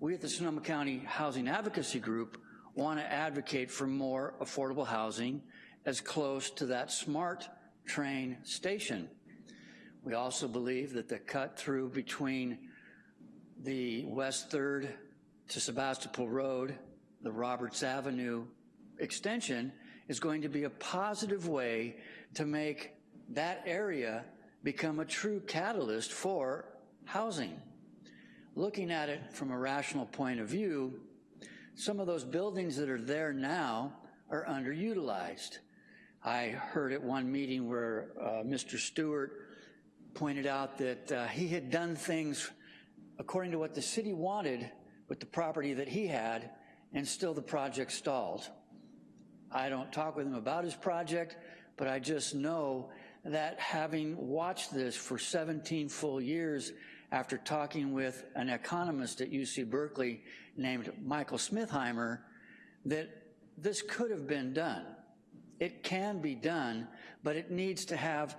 We at the Sonoma County Housing Advocacy Group want to advocate for more affordable housing as close to that SMART train station. We also believe that the cut through between the West Third to Sebastopol Road, the Roberts Avenue extension is going to be a positive way to make that area become a true catalyst for housing. Looking at it from a rational point of view, some of those buildings that are there now are underutilized. I heard at one meeting where uh, Mr. Stewart pointed out that uh, he had done things according to what the city wanted with the property that he had, and still the project stalled. I don't talk with him about his project, but I just know that having watched this for 17 full years after talking with an economist at UC Berkeley named Michael Smithheimer, that this could have been done. It can be done, but it needs to have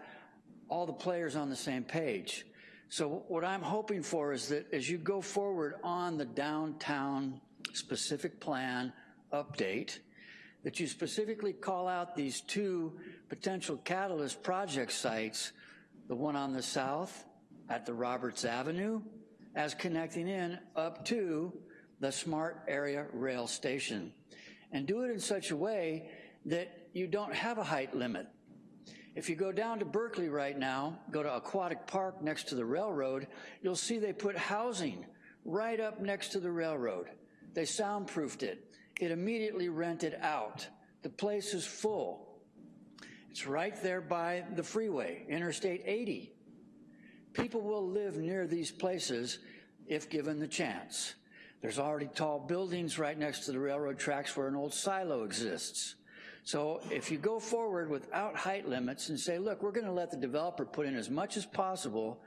all the players on the same page. So what I'm hoping for is that as you go forward on the downtown specific plan update, that you specifically call out these two potential catalyst project sites, the one on the south at the Roberts Avenue, as connecting in up to the Smart Area Rail Station. And do it in such a way that you don't have a height limit. If you go down to Berkeley right now, go to Aquatic Park next to the railroad, you'll see they put housing right up next to the railroad. They soundproofed it. It immediately rented out. The place is full. It's right there by the freeway, Interstate 80. People will live near these places if given the chance. There's already tall buildings right next to the railroad tracks where an old silo exists. So if you go forward without height limits and say, look, we're gonna let the developer put in as much as possible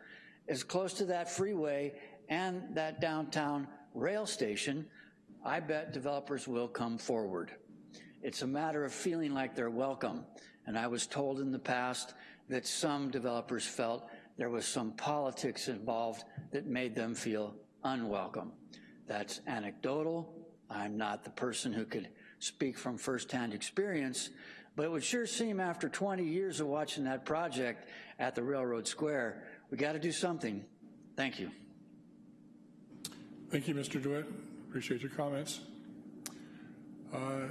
as close to that freeway and that downtown rail station, I bet developers will come forward. It's a matter of feeling like they're welcome. And I was told in the past that some developers felt there was some politics involved that made them feel unwelcome. That's anecdotal. I'm not the person who could speak from firsthand experience, but it would sure seem after 20 years of watching that project at the Railroad Square, we got to do something. Thank you. Thank you, Mr. DeWitt. Appreciate your comments. Uh,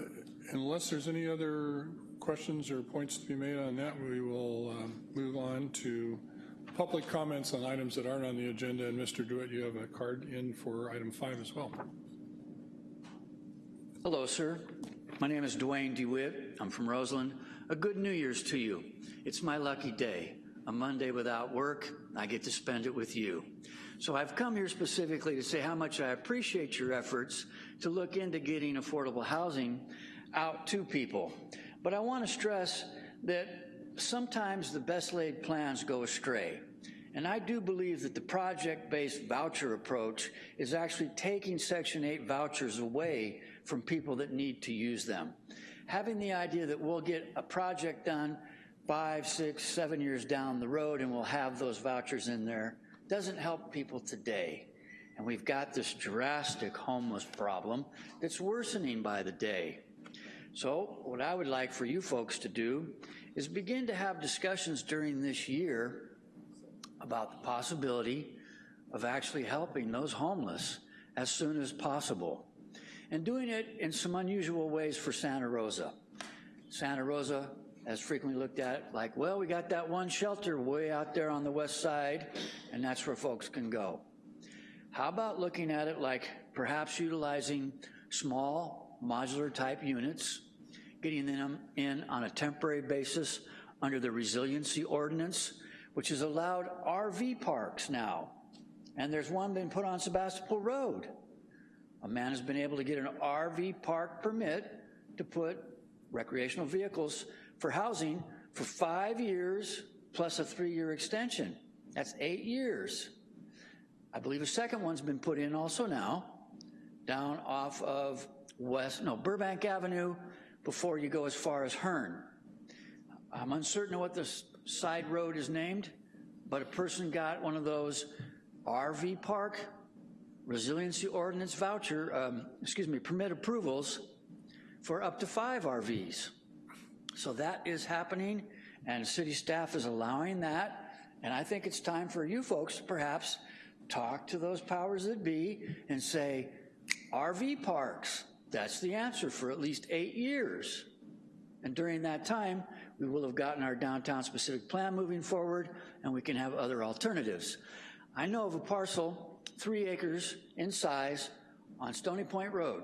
Unless there's any other questions or points to be made on that, we will um, move on to public comments on items that aren't on the agenda. And Mr. DeWitt, you have a card in for item five as well. Hello, sir. My name is Dwayne DeWitt. I'm from Roseland. A good New Year's to you. It's my lucky day. A Monday without work, I get to spend it with you. So I've come here specifically to say how much I appreciate your efforts to look into getting affordable housing out to people. But I want to stress that sometimes the best laid plans go astray. And I do believe that the project-based voucher approach is actually taking Section 8 vouchers away from people that need to use them. Having the idea that we'll get a project done five, six, seven years down the road and we'll have those vouchers in there doesn't help people today. And we've got this drastic homeless problem that's worsening by the day. So what I would like for you folks to do is begin to have discussions during this year about the possibility of actually helping those homeless as soon as possible and doing it in some unusual ways for Santa Rosa. Santa Rosa has frequently looked at like, well, we got that one shelter way out there on the west side, and that's where folks can go. How about looking at it like perhaps utilizing small modular type units, getting them in on a temporary basis under the resiliency ordinance, which has allowed RV parks now. And there's one been put on Sebastopol Road. A man has been able to get an RV park permit to put recreational vehicles for housing for five years plus a three-year extension. That's eight years. I believe a second one's been put in also now, down off of West, no, Burbank Avenue before you go as far as Hearn. I'm uncertain what the side road is named, but a person got one of those RV park resiliency ordinance voucher, um, excuse me, permit approvals for up to five RVs. So that is happening, and city staff is allowing that, and I think it's time for you folks to perhaps talk to those powers that be and say, RV parks, that's the answer for at least eight years. And during that time, we will have gotten our downtown specific plan moving forward, and we can have other alternatives. I know of a parcel, three acres in size, on Stony Point Road.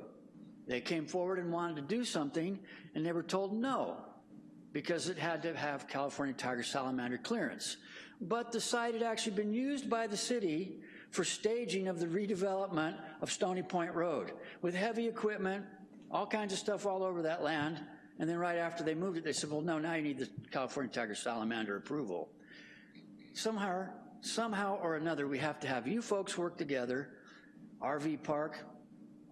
They came forward and wanted to do something, and they were told no, because it had to have California tiger salamander clearance. But the site had actually been used by the city for staging of the redevelopment of Stony Point Road, with heavy equipment, all kinds of stuff all over that land, and then right after they moved it, they said, well, no, now you need the California tiger salamander approval. Somehow, somehow or another, we have to have you folks work together, RV park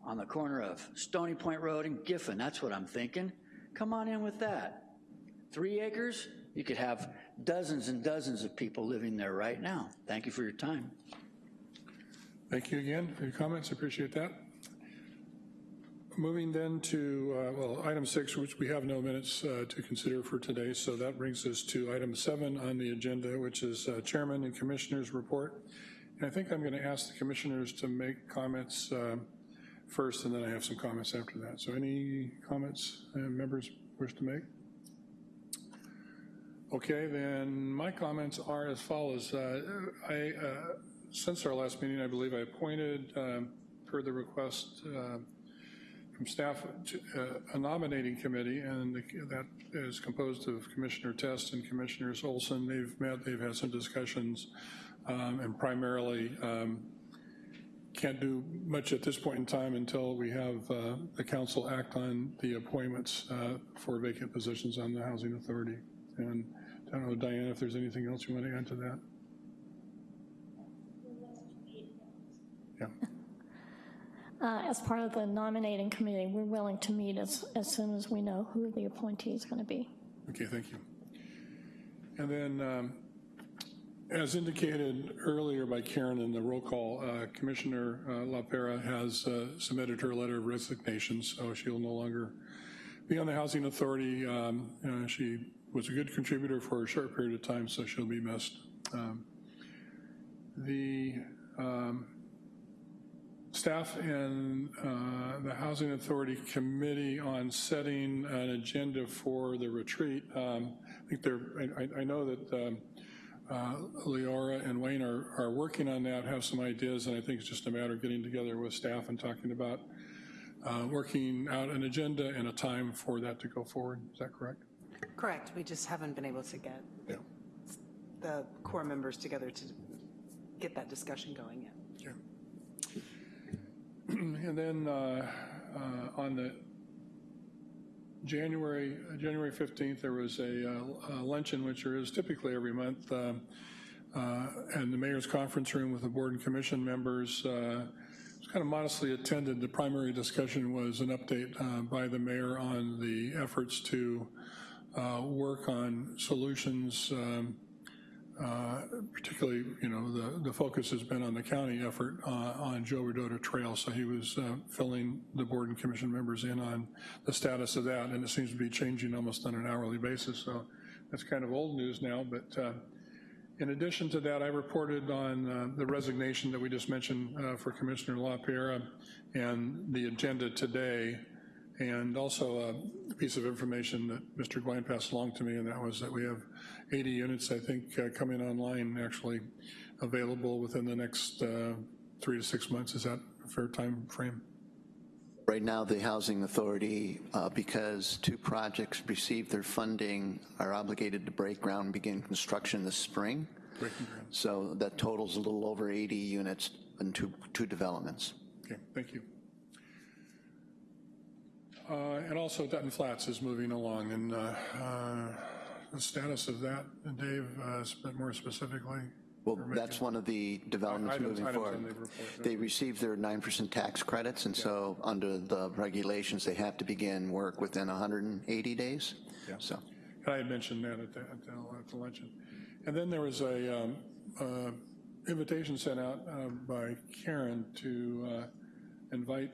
on the corner of Stony Point Road and Giffen, that's what I'm thinking. Come on in with that. Three acres, you could have dozens and dozens of people living there right now. Thank you for your time. Thank you again for your comments, appreciate that. Moving then to, uh, well, item six, which we have no minutes uh, to consider for today, so that brings us to item seven on the agenda, which is uh, Chairman and Commissioners Report. And I think I'm gonna ask the commissioners to make comments uh, first, and then I have some comments after that. So any comments uh, members wish to make? Okay, then my comments are as follows. Uh, I, since our last meeting, I believe I appointed, um, per the request uh, from staff, to, uh, a nominating committee, and the, that is composed of Commissioner Test and Commissioners Olson. They've met, they've had some discussions, um, and primarily um, can't do much at this point in time until we have uh, the council act on the appointments uh, for vacant positions on the Housing Authority. And I don't know, Diane, if there's anything else you want to add to that? Yeah, Uh, As part of the nominating committee, we're willing to meet as, as soon as we know who the appointee is going to be. okay, thank you. And then, um, as indicated earlier by Karen in the roll call, uh, Commissioner uh, LaPera has uh, submitted her letter of resignation, so she'll no longer be on the Housing Authority. Um, uh, She was a good contributor for a short period of time, so she'll be missed. Um, The um, staff and uh, the Housing Authority Committee on setting an agenda for the retreat. Um, I think they're, I, I- know that um, uh, Leora and Wayne are, are working on that, have some ideas, and I think it's just a matter of getting together with staff and talking about uh, working out an agenda and a time for that to go forward. Is that correct? Correct, we just haven't been able to get Yeah. the core members together to get that discussion going yet. [clears throat] And then uh, uh, on the January, January 15th, there was a uh, a luncheon, which there is typically every month, uh, in the mayor's conference room with the board and commission members. Uh, was kind of modestly attended. The primary discussion was an update uh, by the mayor on the efforts to work on solutions um, uh, particularly, you know, the, the focus has been on the county effort uh, on Joe Rodota Trail, so he was uh, filling the board and commission members in on the status of that, and it seems to be changing almost on an hourly basis, so that's kind of old news now, but uh, in addition to that, I reported on uh, the resignation that we just mentioned for Commissioner LaPierre, and the agenda today And also a piece of information that Mr. Gouin passed along to me, and that was that we have 80 units, I think, uh, coming online, actually available within the next uh, three to six months. Is that a fair time frame? Right now, the Housing Authority, uh, because two projects received their funding, are obligated to break ground and begin construction this spring. Breaking ground. So that totals a little over 80 units in two, two developments. Okay, thank you. Uh, And also Dutton Flats is moving along, and uh, uh, the status of that, Dave, uh, more specifically? Well, that's one of the developments Items- moving items forward. They received their 9% tax credits, and so under the regulations, they have to begin work within 180 days. Yeah. So, And I had mentioned that at the, at the at the luncheon. And then there was a um, uh, invitation sent out uh, by Karen to uh, invite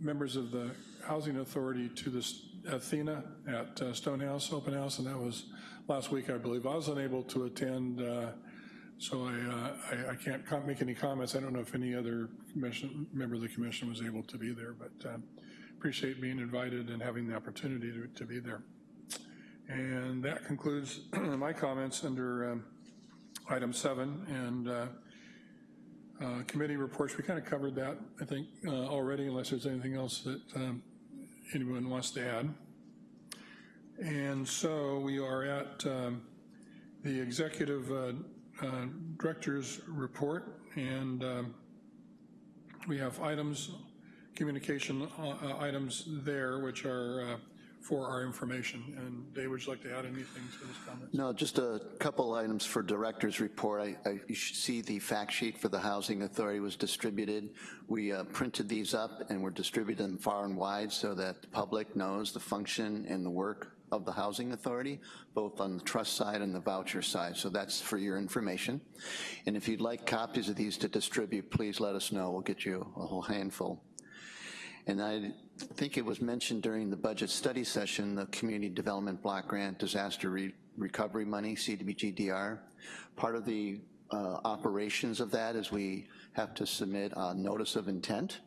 members of the Housing Authority to this Athena at uh, Stonehouse Open House, and that was last week, I believe. I was unable to attend, uh, so I, uh, I- I can't make any comments. I don't know if any other member of the commission was able to be there, but um, appreciate being invited and having the opportunity to, to be there. And that concludes [clears throat] my comments under um, item seven. And uh, committee reports, we kind of covered that, I think, uh, already, unless there's anything else that um, anyone wants to add. And so we are at um, the executive uh, uh, director's report, and um, we have items, communication uh, uh, items there, which are for our information. And Dave, would you like to add anything to this comment? no, just a couple items for director's report. I, I, you should see the fact sheet for the Housing Authority was distributed. We uh, printed these up and we're distributing them far and wide so that the public knows the function and the work of the Housing Authority, both on the trust side and the voucher side. So that's for your information. And if you'd like copies of these to distribute, please let us know. We'll get you a whole handful. And I think it was mentioned during the budget study session, the Community Development Block Grant Disaster Re- Recovery Money, CDBGDR. Part of the uh, operations of that is we have to submit a notice of intent.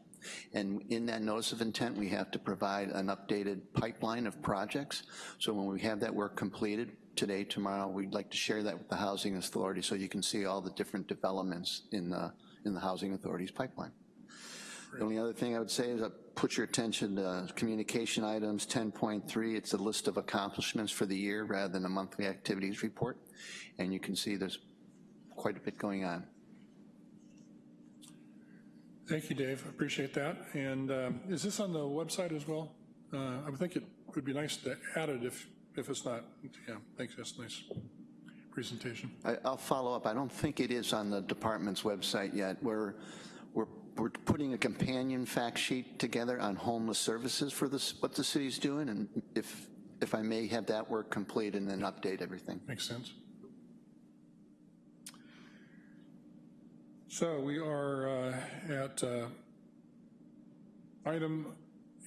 And in that notice of intent, we have to provide an updated pipeline of projects. So when we have that work completed, today, tomorrow, we'd like to share that with the Housing Authority so you can see all the different developments in the, in the Housing Authority's pipeline. The only other thing I would say is uh, put your attention to communication items 10.3. It's a list of accomplishments for the year rather than a monthly activities report. And you can see there's quite a bit going on. Thank you, Dave. Appreciate that. And um, is this on the website as well? Uh, I would think it would be nice to add it if, if it's not. Yeah, thanks. That's a nice presentation. I, I'll follow up. I don't think it is on the department's website yet. We're, we're, putting a companion fact sheet together on homeless services for this, what the city's doing, and if, if I may have that work complete and then update everything. Makes sense. So we are uh, at uh, item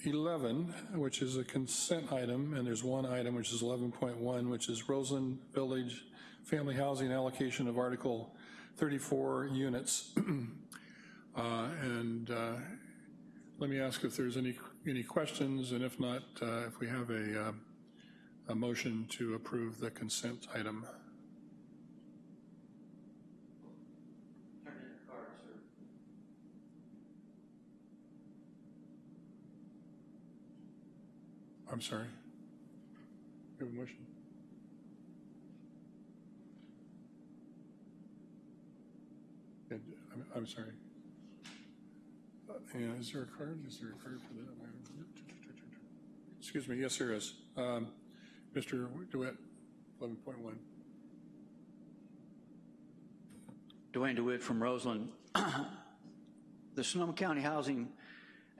11, which is a consent item, and there's one item, which is 11.1, which is Roseland Village Family Housing Allocation of Article 34 units. [clears throat] Uh, And uh, let me ask if there's any, any questions, and if not, uh, if we have a, uh, a motion to approve the consent item. I'm sorry. You have a motion? I'm, I'm sorry. Yeah, is there a card? Is there a card for that? Excuse me, yes, there is. Um, Mr. DeWitt, 11.1. Dwayne DeWitt from Roseland. [clears throat] The Sonoma County Housing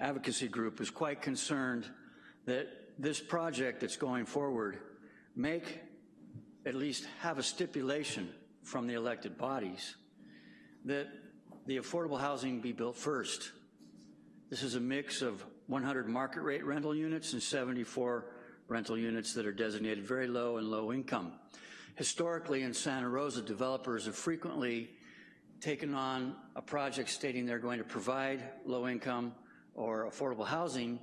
Advocacy Group is quite concerned that this project that's going forward make, at least have a stipulation from the elected bodies that the affordable housing be built first. This is a mix of 100 market rate rental units and 74 rental units that are designated very low and low income. Historically in Santa Rosa, developers have frequently taken on a project stating they're going to provide low income or affordable housing,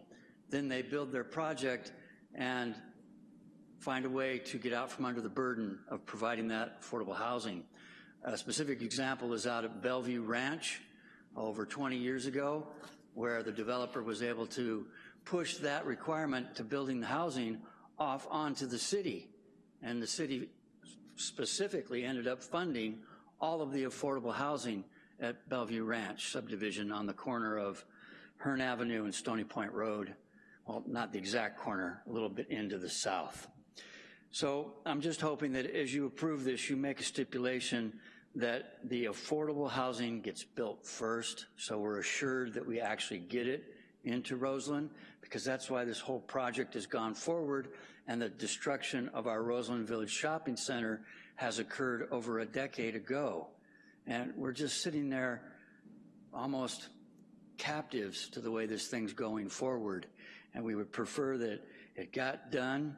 then they build their project and find a way to get out from under the burden of providing that affordable housing. A specific example is out at Bellevue Ranch over 20 years ago, where the developer was able to push that requirement to building the housing off onto the city. And the city specifically ended up funding all of the affordable housing at Bellevue Ranch subdivision on the corner of Hearn Avenue and Stony Point Road. Well, not the exact corner, a little bit into the south. So I'm just hoping that as you approve this, you make a stipulation that the affordable housing gets built first, so we're assured that we actually get it into Roseland, because that's why this whole project has gone forward, and the destruction of our Roseland Village Shopping Center has occurred over a decade ago. And we're just sitting there almost captives to the way this thing's going forward. And we would prefer that it got done.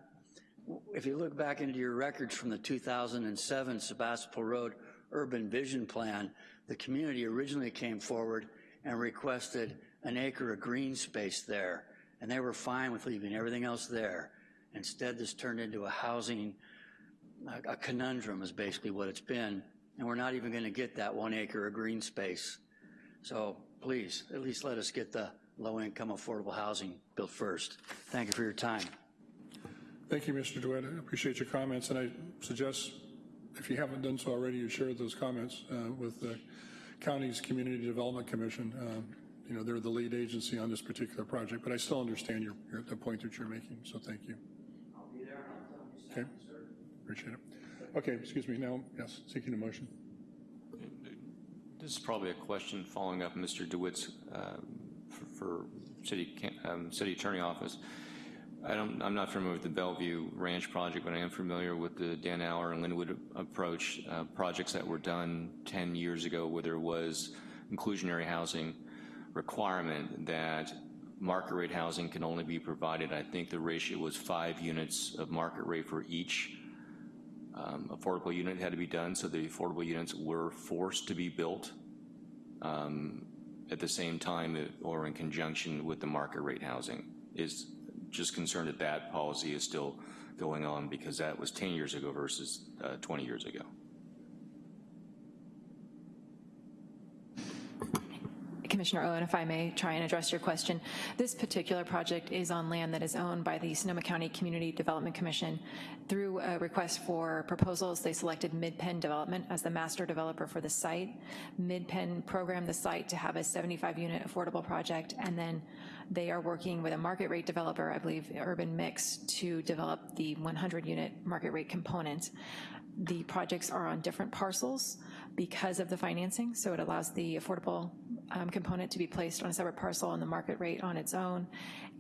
If you look back into your records from the 2007 Sebastopol Road Urban Vision Plan, the community originally came forward and requested an acre of green space there, and they were fine with leaving everything else there. Instead, this turned into a housing, a conundrum is basically what it's been, and we're not even gonna get that one acre of green space. So please, at least let us get the low-income affordable housing built first. Thank you for your time. Thank you, Mr. DeWitt. I appreciate your comments, and I suggest, if you haven't done so already, you shared those comments uh, with the county's Community Development Commission. Um, You know, they're the lead agency on this particular project, but I still understand your, your- the point that you're making, so thank you. I'll be there, I'll tell you Okay. Appreciate it. Okay, excuse me, now, yes, seeking a motion. This is probably a question following up Mr. DeWitt's um, for, for city, um, city attorney office. I don't, I'm not familiar with the Bellevue Ranch project, but I am familiar with the Dan Aller and Linwood approach, uh, projects that were done 10 years ago where there was inclusionary housing requirement that market rate housing can only be provided. I think the ratio was five units of market rate for each um, affordable unit had to be done, so the affordable units were forced to be built um, at the same time or in conjunction with the market rate housing. Is just concerned that that policy is still going on because that was 10 years ago versus uh, 20 years ago. Commissioner Owen, if I may try and address your question. This particular project is on land that is owned by the Sonoma County Community Development Commission. Through a request for proposals, they selected MidPen Development as the master developer for the site. MidPen programmed the site to have a 75-unit affordable project, and then they are working with a market rate developer, I believe Urban Mix, to develop the 100-unit market rate component. The projects are on different parcels because of the financing, so it allows the affordable um, component to be placed on a separate parcel and the market rate on its own.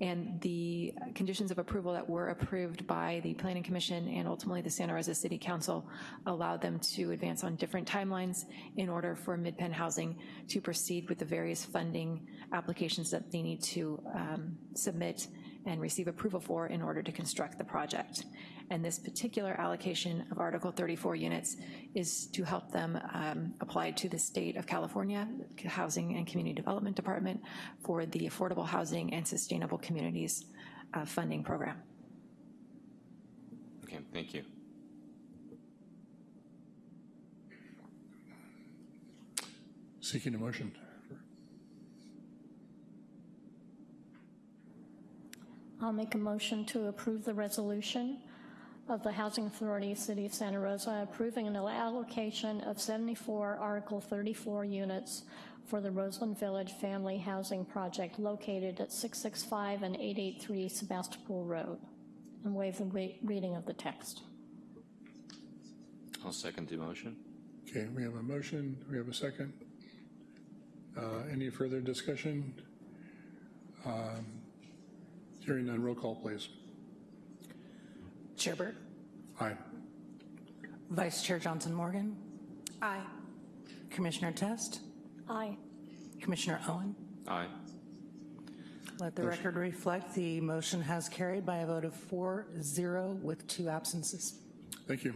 And the conditions of approval that were approved by the Planning Commission and ultimately the Santa Rosa City Council allowed them to advance on different timelines in order for MidPen Housing to proceed with the various funding applications that they need to um, submit and receive approval for in order to construct the project. And this particular allocation of Article 34 units is to help them um, apply to the state of California Housing and Community Development Department for the Affordable Housing and Sustainable Communities uh, Funding Program. Okay, thank you. Seeking a motion. I'll make a motion to approve the resolution of the Housing Authority, City of Santa Rosa, approving an allocation of 74 Article 34 units for the Roseland Village Family Housing Project located at 665 and 883 Sebastopol Road, and waive the re- reading of the text. I'll second the motion. Okay, we have a motion, we have a second. Uh, Any further discussion? Um, Hearing none, roll call, please. Chair Burke, Aye. Vice Chair Johnson Morgan, Aye. Commissioner Test, Aye. Commissioner Owen. Aye. Let the record reflect the motion has carried by a vote of 4-0 with two absences. Thank you.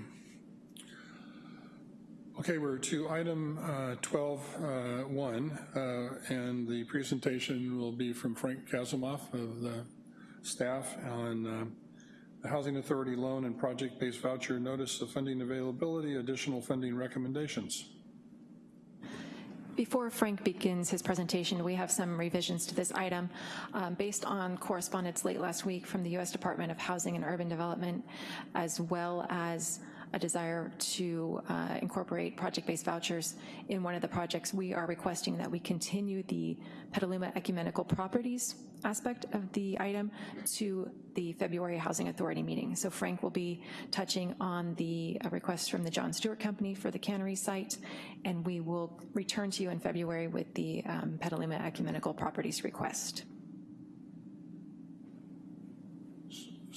Okay, we're to item uh, 12.1, uh, and the presentation will be from Frank Kasimov of the staff on uh, the Housing Authority Loan and Project-Based Voucher Notice of Funding Availability, Additional Funding Recommendations. Before Frank begins his presentation, we have some revisions to this item. Um, Based on correspondence late last week from the U.S. Department of Housing and Urban Development, as well as a desire to uh, incorporate project-based vouchers in one of the projects, we are requesting that we continue the Petaluma Ecumenical Properties aspect of the item to the February Housing Authority meeting. So Frank will be touching on the uh, request from the John Stewart Company for the cannery site, and we will return to you in February with the um, Petaluma Ecumenical Properties request.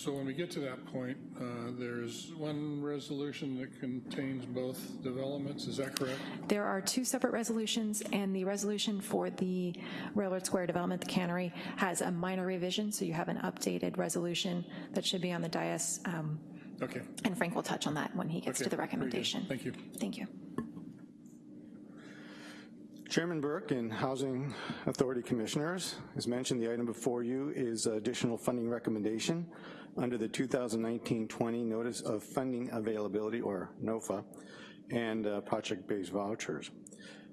So when we get to that point, uh, there's one resolution that contains both developments, is that correct? There are two separate resolutions, and the resolution for the Railroad Square development, the cannery, has a minor revision, so you have an updated resolution that should be on the dais, um, Okay. and Frank will touch on that when he gets Okay, to the recommendation. Thank you. Thank you. Chairman Burke and Housing Authority Commissioners, as mentioned, the item before you is additional funding recommendation under the 2019-20 Notice of Funding Availability, or NOFA, and uh, project-based vouchers.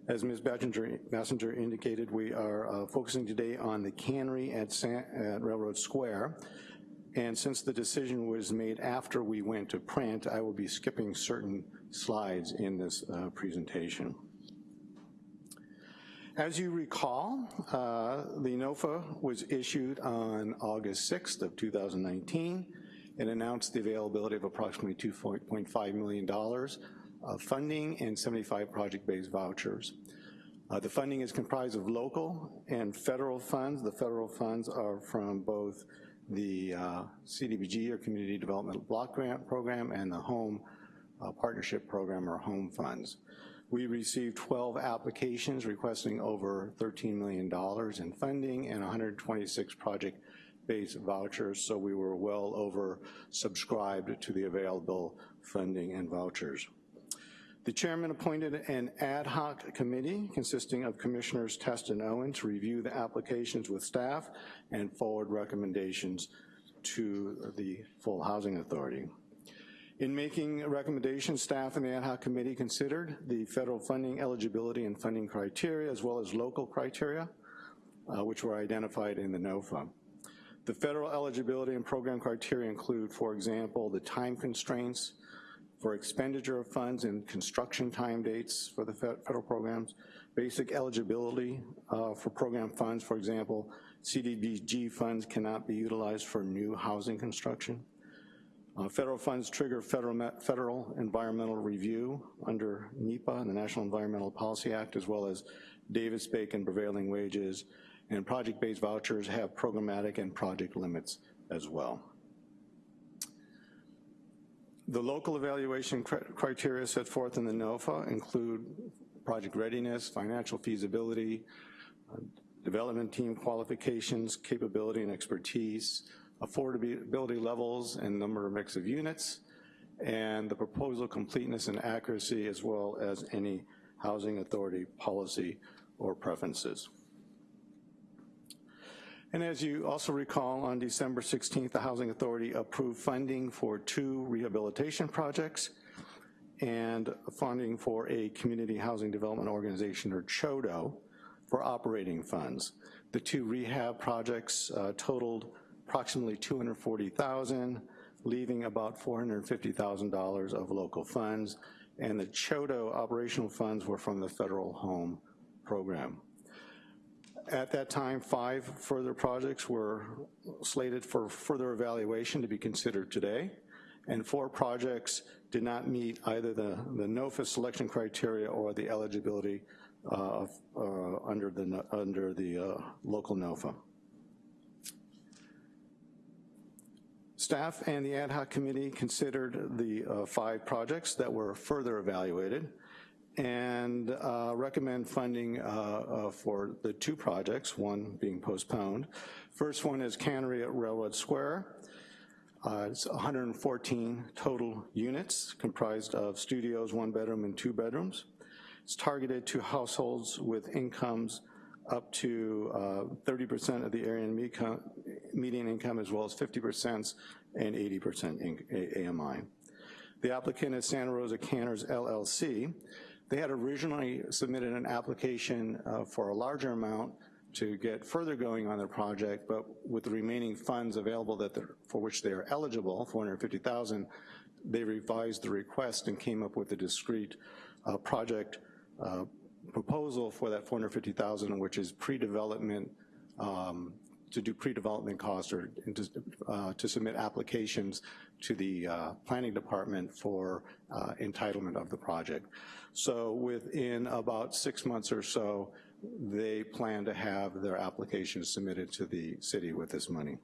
As Ms. Basinger, indicated, we are uh, focusing today on the cannery at, San, at Railroad Square, and since the decision was made after we went to print, I will be skipping certain slides in this uh, presentation. As you recall, uh, the NOFA was issued on August 6th of 2019 and announced the availability of approximately $2.5 million of funding and 75 project-based vouchers. Uh, the funding is comprised of local and federal funds. The federal funds are from both the uh, CDBG, or Community Development Block Grant Program, and the Home uh, Partnership Program, or HOME funds. We received 12 applications requesting over $13 million in funding and 126 project-based vouchers, so we were well over subscribed to the available funding and vouchers. The chairman appointed an ad hoc committee consisting of Commissioners Test and Owen to review the applications with staff and forward recommendations to the full housing authority. In making recommendations, staff and the ad hoc committee considered the federal funding eligibility and funding criteria as well as local criteria, uh, which were identified in the NOFA. The federal eligibility and program criteria include, for example, the time constraints for expenditure of funds and construction time dates for the federal programs, basic eligibility uh, for program funds, for example, CDBG funds cannot be utilized for new housing construction. Uh, federal funds trigger federal, federal environmental review under NEPA and the National Environmental Policy Act, as well as Davis-Bacon prevailing wages, and project-based vouchers have programmatic and project limits as well. The local evaluation criteria set forth in the NOFA include project readiness, financial feasibility, uh, development team qualifications, capability and expertise, affordability levels and number of mix of units, and the proposal completeness and accuracy as well as any housing authority policy or preferences. And as you also recall, on December 16th, the Housing Authority approved funding for two rehabilitation projects and funding for a Community Housing Development Organization, or CHODO, for operating funds. The two rehab projects uh, totaled approximately 240,000, leaving about $450,000 of local funds, and the CHODO operational funds were from the federal home program. At that time, five further projects were slated for further evaluation to be considered today, and four projects did not meet either the, the NOFA selection criteria or the eligibility uh, uh, under the, under the uh, local NOFA. Staff and the ad hoc committee considered the uh, five projects that were further evaluated and uh, recommend funding uh, uh, for the two projects, one being postponed. First one is Cannery at Railroad Square. Uh, It's 114 total units comprised of studios, one bedroom and two bedrooms. It's targeted to households with incomes up to uh, 30% of the area median income as well as 50% and 80% in- AMI. The applicant is Santa Rosa Canners LLC. They had originally submitted an application uh, for a larger amount to get further going on their project, but with the remaining funds available that for which they are eligible, 450,000, they revised the request and came up with a discrete uh, project uh, proposal for that 450,000, which is pre-development, um, to do pre-development costs or to, uh, to submit applications to the uh, planning department for uh, entitlement of the project. So within about six months or so, they plan to have their application submitted to the city with this money.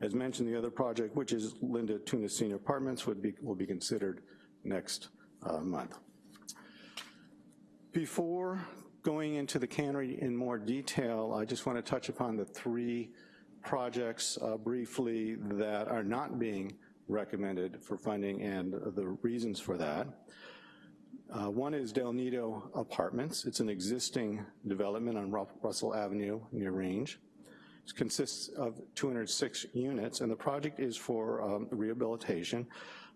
As mentioned, the other project, which is Linda Tunis Senior Apartments, would be, will be considered next uh, month. Before going into the cannery in more detail, I just want to touch upon the three projects uh, briefly that are not being recommended for funding and the reasons for that. Uh, one is Del Nido Apartments. It's an existing development on Russell Avenue near Range. It consists of 206 units, and the project is for um, rehabilitation,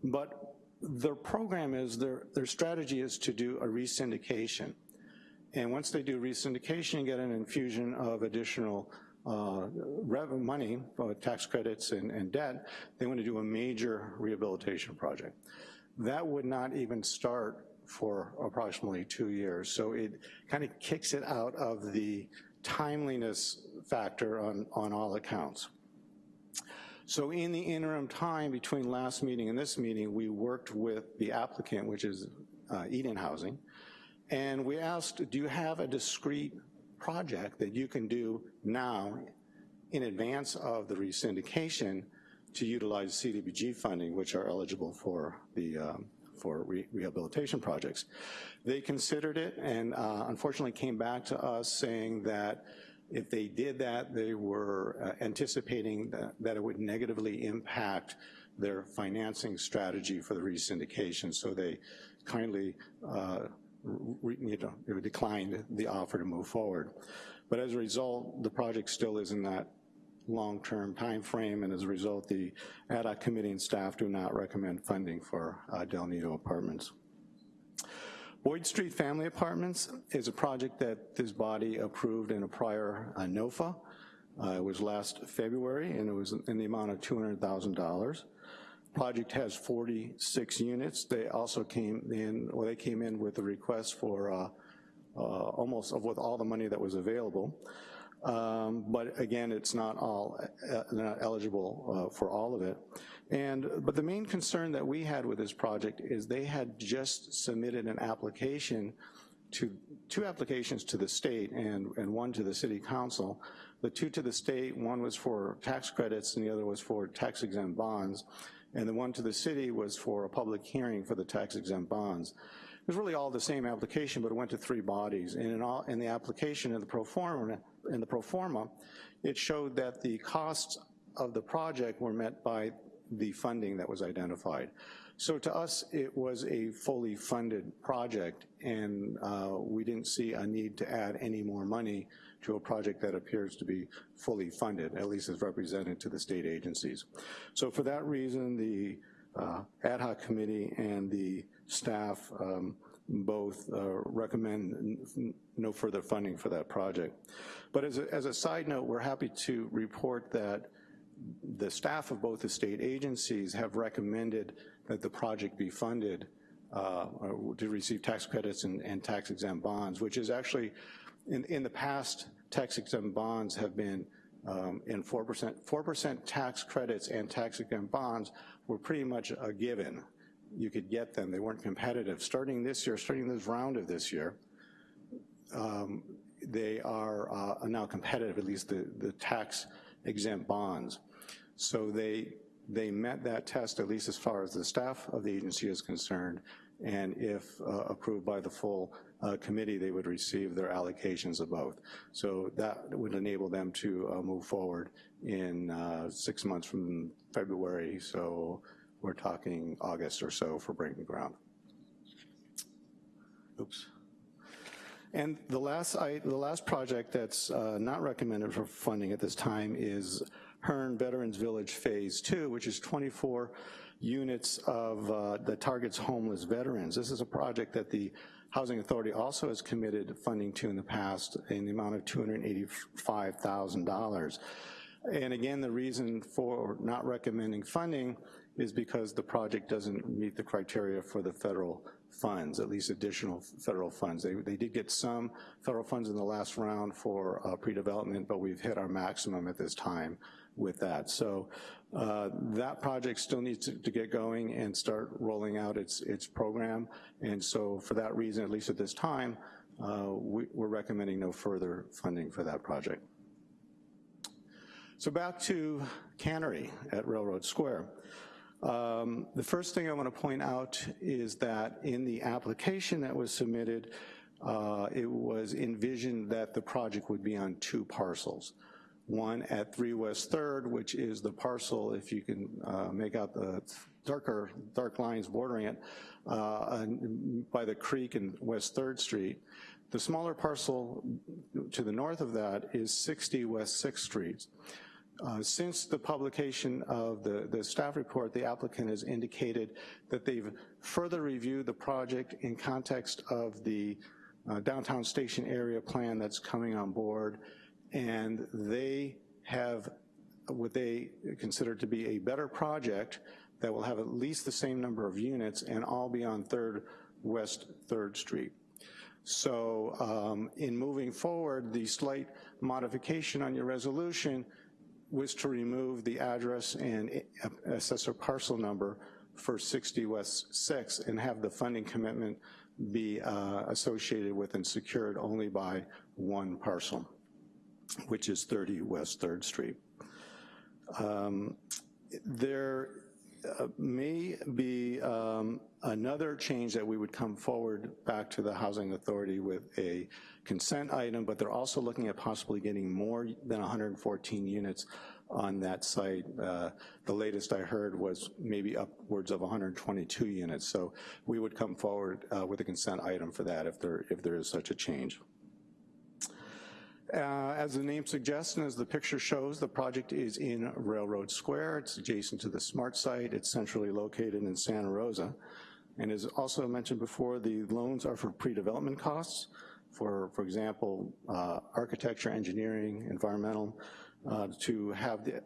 but their program is, their, their strategy is to do a resyndication. And once they do resyndication and get an infusion of additional uh, revenue money, uh, tax credits and, and debt, they want to do a major rehabilitation project. That would not even start for approximately two years. So it kind of kicks it out of the timeliness factor on, on all accounts. So in the interim time between last meeting and this meeting, we worked with the applicant, which is uh, Eden Housing, and we asked, do you have a discrete project that you can do now in advance of the resyndication to utilize CDBG funding, which are eligible for the um, for re rehabilitation projects. They considered it and uh, unfortunately came back to us saying that if they did that, they were uh, anticipating that, that it would negatively impact their financing strategy for the re-syndication, so they kindly uh, re, you know, declined the offer to move forward. But as a result, the project still is in that long-term time frame, and as a result, the ad hoc committee and staff do not recommend funding for uh, Del Nido Apartments. Boyd Street Family Apartments is a project that this body approved in a prior uh, NOFA. Uh, it was last February, and it was in the amount of $200,000. Project has 46 units. They also came in, well, they came in with a request for uh, uh, almost of with all the money that was available. Um, but again, it's not all uh, not eligible uh, for all of it. And, but the main concern that we had with this project is they had just submitted an application to, two applications to the state and, and one to the city council. The two to the state, one was for tax credits and the other was for tax exempt bonds. And the one to the city was for a public hearing for the tax exempt bonds. It was really all the same application, but it went to three bodies. And in, all, in the application in the pro forma, in the pro forma, it showed that the costs of the project were met by the funding that was identified. So to us, it was a fully funded project, and uh, we didn't see a need to add any more money to a project that appears to be fully funded, at least as represented to the state agencies. So for that reason, the uh, ad hoc committee and the staff um, both uh, recommend no further funding for that project. But as a, as a side note, we're happy to report that the staff of both the state agencies have recommended that the project be funded uh, to receive tax credits and, and, tax exempt bonds, which is actually, in, in the past, tax exempt bonds have been um, in 4%, 4% tax credits and tax exempt bonds were pretty much a given. You could get them, they weren't competitive. Starting this year, starting this round of this year, um, they are uh, now competitive, at least the, the tax exempt bonds. So they, they met that test, at least as far as the staff of the agency is concerned, and if uh, approved by the full uh, committee, they would receive their allocations of both. So that would enable them to uh, move forward in uh, six months from February, so we're talking August or so for breaking ground. Oops. And the last, I, the last project that's uh, not recommended for funding at this time is Hearn Veterans Village Phase Two, which is 24 units of, uh, that targets homeless veterans. This is a project that the Housing Authority also has committed funding to in the past in the amount of $285,000. And again, the reason for not recommending funding is because the project doesn't meet the criteria for the federal funds, at least additional federal funds. They, they did get some federal funds in the last round for uh, pre-development, but we've hit our maximum at this time with that. So uh, that project still needs to, to, get going and start rolling out its, its program. And so for that reason, at least at this time, uh, we, we're recommending no further funding for that project. So back to Cannery at Railroad Square. Um, the first thing I want to point out is that in the application that was submitted, uh, it was envisioned that the project would be on two parcels. One at 3 West 3rd, which is the parcel, if you can uh, make out the darker, dark lines bordering it, uh, by the creek and West 3rd Street. The smaller parcel to the north of that is 60 West 6th Street. Uh, since the publication of the, the staff report, the applicant has indicated that they've further reviewed the project in context of the uh, downtown station area plan that's coming on board, and they have what they consider to be a better project that will have at least the same number of units and all be on 3rd West 3rd Street. So um, in moving forward, the slight modification on your resolution was to remove the address and assessor parcel number for 60 West 6 and have the funding commitment be uh, associated with and secured only by one parcel, which is 30 West 3rd Street. Um, there uh, may be um, another change that we would come forward back to the Housing Authority with a consent item, but they're also looking at possibly getting more than 114 units on that site. Uh, the latest I heard was maybe upwards of 122 units. So we would come forward uh, with a consent item for that if there, if there is such a change. Uh, as the name suggests and as the picture shows, the project is in Railroad Square. It's adjacent to the SMART site. It's centrally located in Santa Rosa. And as also mentioned before, the loans are for pre-development costs for, for example, uh, architecture, engineering, environmental, uh, to have the,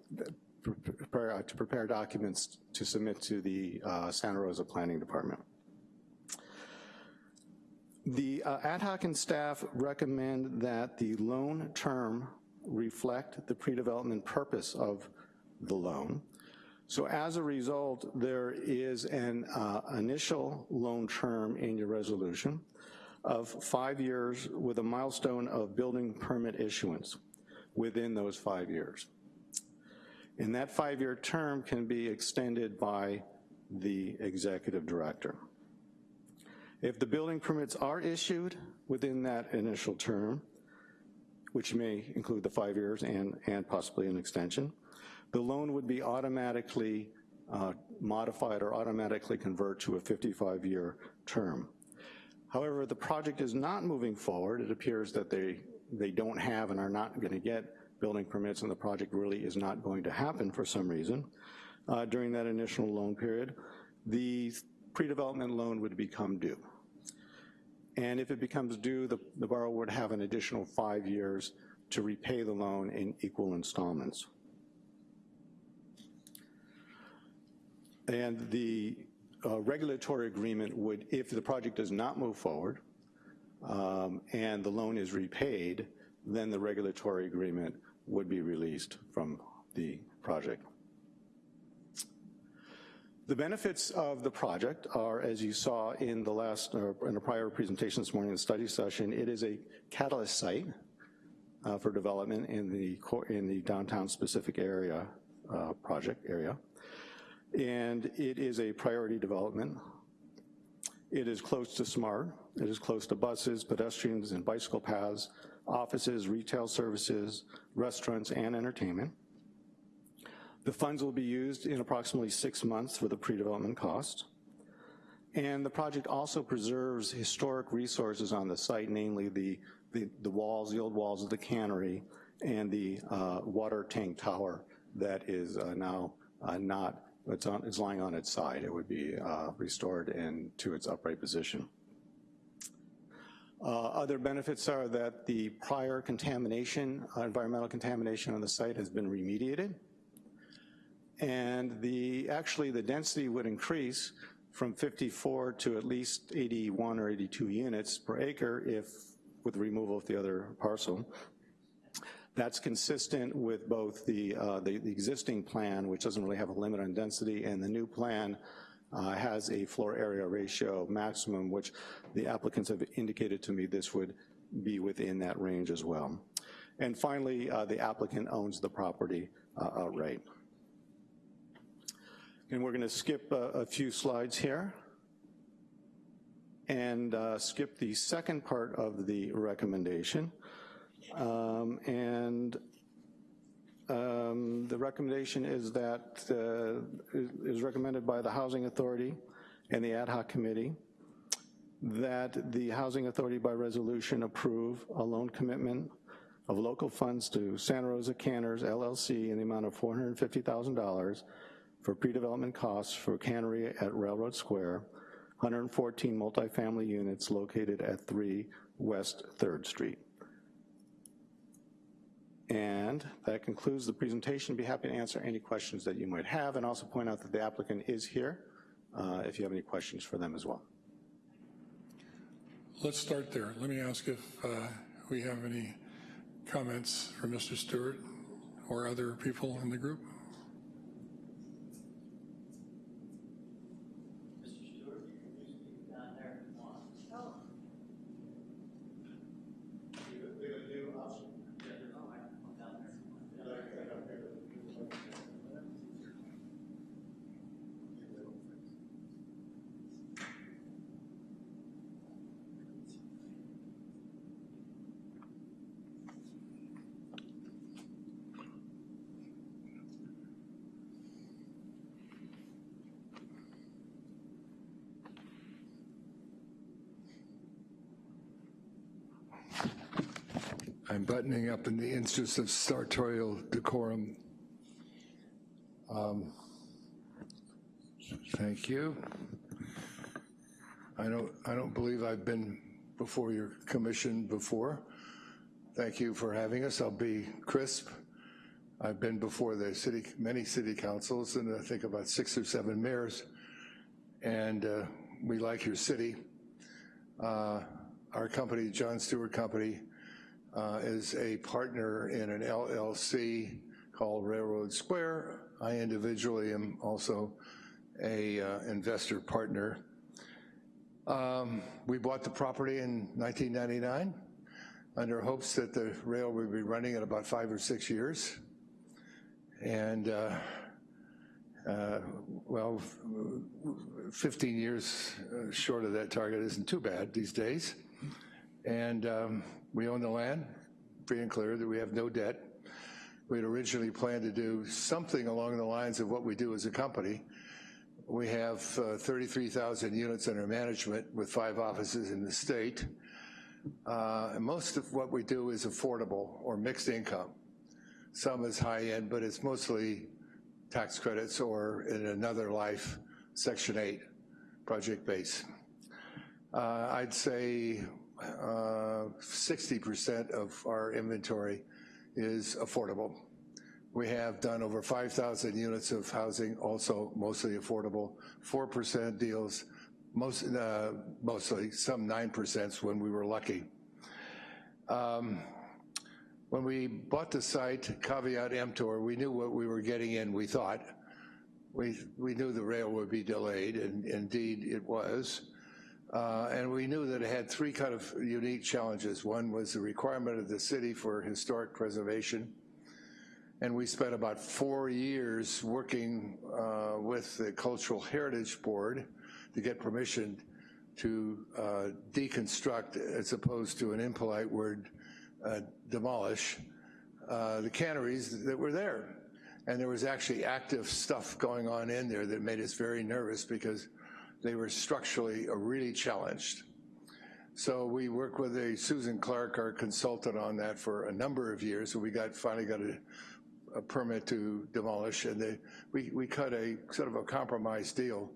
prepare, to prepare documents to submit to the uh, Santa Rosa Planning Department. The uh, ad hoc and staff recommend that the loan term reflect the pre-development purpose of the loan. So as a result, there is an uh, initial loan term in your resolution of five years with a milestone of building permit issuance within those five years. And that five-year term can be extended by the executive director. If the building permits are issued within that initial term, which may include the five years and, and possibly an extension, the loan would be automatically uh, modified or automatically convert to a 55-year term. However, the project is not moving forward. It appears that they, they don't have and are not gonna get building permits and the project really is not going to happen for some reason. Uh, during that initial loan period, the pre-development loan would become due. And if it becomes due, the, the borrower would have an additional five years to repay the loan in equal installments. And the uh, regulatory agreement would, if the project does not move forward um, and the loan is repaid, then the regulatory agreement would be released from the project. The benefits of the project are, as you saw in the last, in a prior presentation this morning, the study session, it is a catalyst site uh, for development in the, in the downtown specific area, uh, project area and it is a priority development. It is close to SMART. It is close to buses, pedestrians and bicycle paths, offices, retail services, restaurants, and entertainment. The funds will be used in approximately six months for the pre-development cost. And the project also preserves historic resources on the site, namely the, the, the walls, the old walls of the cannery, and the uh, water tank tower that is uh, now uh, not, it's, on, it's lying on its side. It would be uh, restored and to its upright position. Uh, other benefits are that the prior contamination, uh, environmental contamination on the site has been remediated. And the, actually the density would increase from 54 to at least 81 or 82 units per acre if, with the removal of the other parcel. That's consistent with both the, uh, the, the, existing plan, which doesn't really have a limit on density, and the new plan uh, has a floor area ratio maximum, which the applicants have indicated to me this would be within that range as well. And finally, uh, the applicant owns the property uh, outright. And we're gonna skip a, a few slides here and uh, skip the second part of the recommendation. Um, and um, the recommendation is that, uh, is recommended by the Housing Authority and the Ad hoc Committee that the Housing Authority by resolution approve a loan commitment of local funds to Santa Rosa Canners LLC in the amount of $450,000 for pre-development costs for cannery at Railroad Square, 114 multifamily units located at 3 West 3rd Street. And that concludes the presentation. Be happy to answer any questions that you might have and also point out that the applicant is here uh, if you have any questions for them as well. Let's start there. Let me ask if uh, we have any comments for Mr. Stewart or other people in the group. I'm buttoning up in the interest of sartorial decorum. Um, thank you. I don't, I don't believe I've been before your commission before. Thank you for having us. I'll be crisp. I've been before the city, many city councils, and I think about six or seven mayors, and uh, we like your city. Uh, our company, John Stewart Company, uh, is a partner in an LLC called Railroad Square. I individually am also a uh, investor partner. Um, we bought the property in 1999 under hopes that the rail would be running in about five or six years. And uh, uh, well, 15 years uh, short of that target isn't too bad these days. And um, we own the land, free and clear, that we have no debt. We had originally planned to do something along the lines of what we do as a company. We have uh, 33,000 units under management with five offices in the state. Uh, most of what we do is affordable or mixed income. Some is high end, but it's mostly tax credits or in another life, Section 8 project base. Uh, I'd say 60% uh, of our inventory is affordable. We have done over 5,000 units of housing, also mostly affordable, 4% deals, uh, mostly, some 9% when we were lucky. Um, when we bought the site, caveat emptor, we knew what we were getting in, we thought. We, we knew the rail would be delayed, and indeed it was. Uh, and we knew that it had three kind of unique challenges. One was the requirement of the city for historic preservation. And we spent about four years working uh, with the Cultural Heritage Board to get permission to uh, deconstruct, as opposed to an impolite word, uh, demolish, uh, the canneries that were there. And there was actually active stuff going on in there that made us very nervous because they were structurally really challenged. So we worked with a Susan Clark, our consultant on that for a number of years. So we got finally got a, a permit to demolish and they, we, we cut a sort of a compromise deal.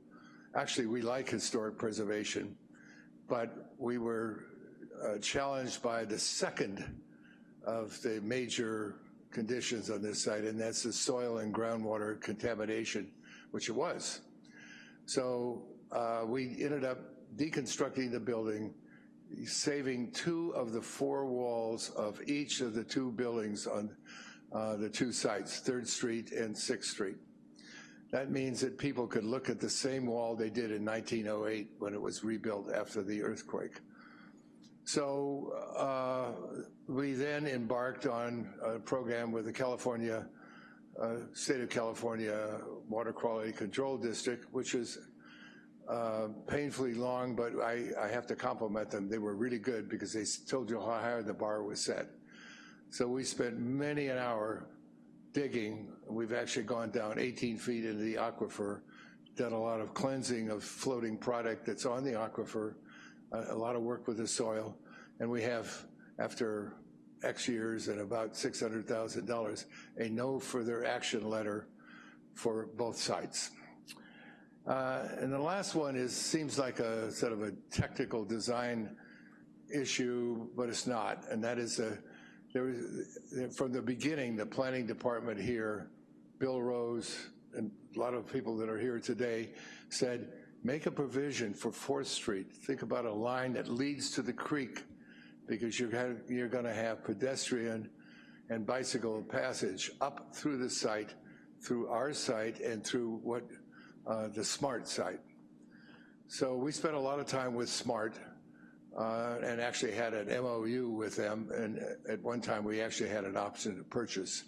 Actually, we like historic preservation, but we were uh, challenged by the second of the major conditions on this site, and that's the soil and groundwater contamination, which it was. So uh, we ended up deconstructing the building, saving two of the four walls of each of the two buildings on uh, the two sites, 3rd Street and 6th Street. That means that people could look at the same wall they did in 1908 when it was rebuilt after the earthquake. So uh, we then embarked on a program with the California, uh, State of California Water Quality Control District, which is uh, painfully long, but I, I have to compliment them. They were really good because they told you how high the bar was set. So we spent many an hour digging. We've actually gone down 18 feet into the aquifer, done a lot of cleansing of floating product that's on the aquifer, a, a lot of work with the soil, and we have, after X years and about $600,000, a no further action letter for both sites. Uh, and the last one is seems like a sort of a technical design issue, but it's not, and that is a, there was, from the beginning, the planning department here, Bill Rose, and a lot of people that are here today said, make a provision for 4th Street. Think about a line that leads to the creek because you're you're gonna have pedestrian and bicycle passage up through the site, through our site, and through what uh, the SMART site. So we spent a lot of time with SMART uh, and actually had an MOU with them, and at one time we actually had an option to purchase.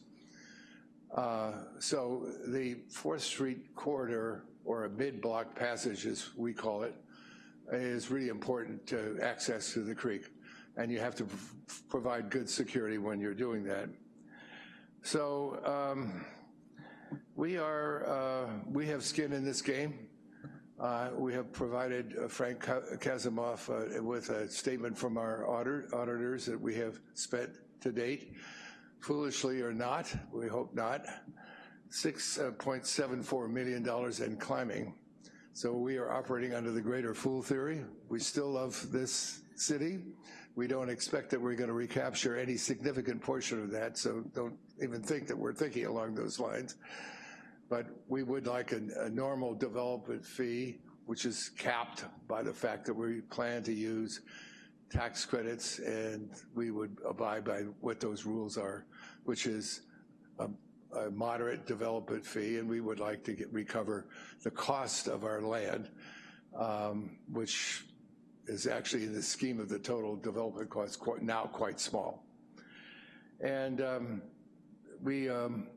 Uh, so the 4th Street corridor, or a mid-block passage as we call it, is really important to access to the creek, and you have to provide good security when you're doing that. So um, we are, uh, we have skin in this game. Uh, we have provided uh, Frank Kasimov uh, with a statement from our auditor, auditors that we have spent to date, foolishly or not, we hope not, $6.74 million and climbing. So we are operating under the greater fool theory. We still love this city. We don't expect that we're gonna recapture any significant portion of that, so don't even think that we're thinking along those lines but we would like a, a, normal development fee, which is capped by the fact that we plan to use tax credits and we would abide by what those rules are, which is a, a moderate development fee and we would like to get, recover the cost of our land, um, which is actually in the scheme of the total development cost quite, now quite small. And um, we, um,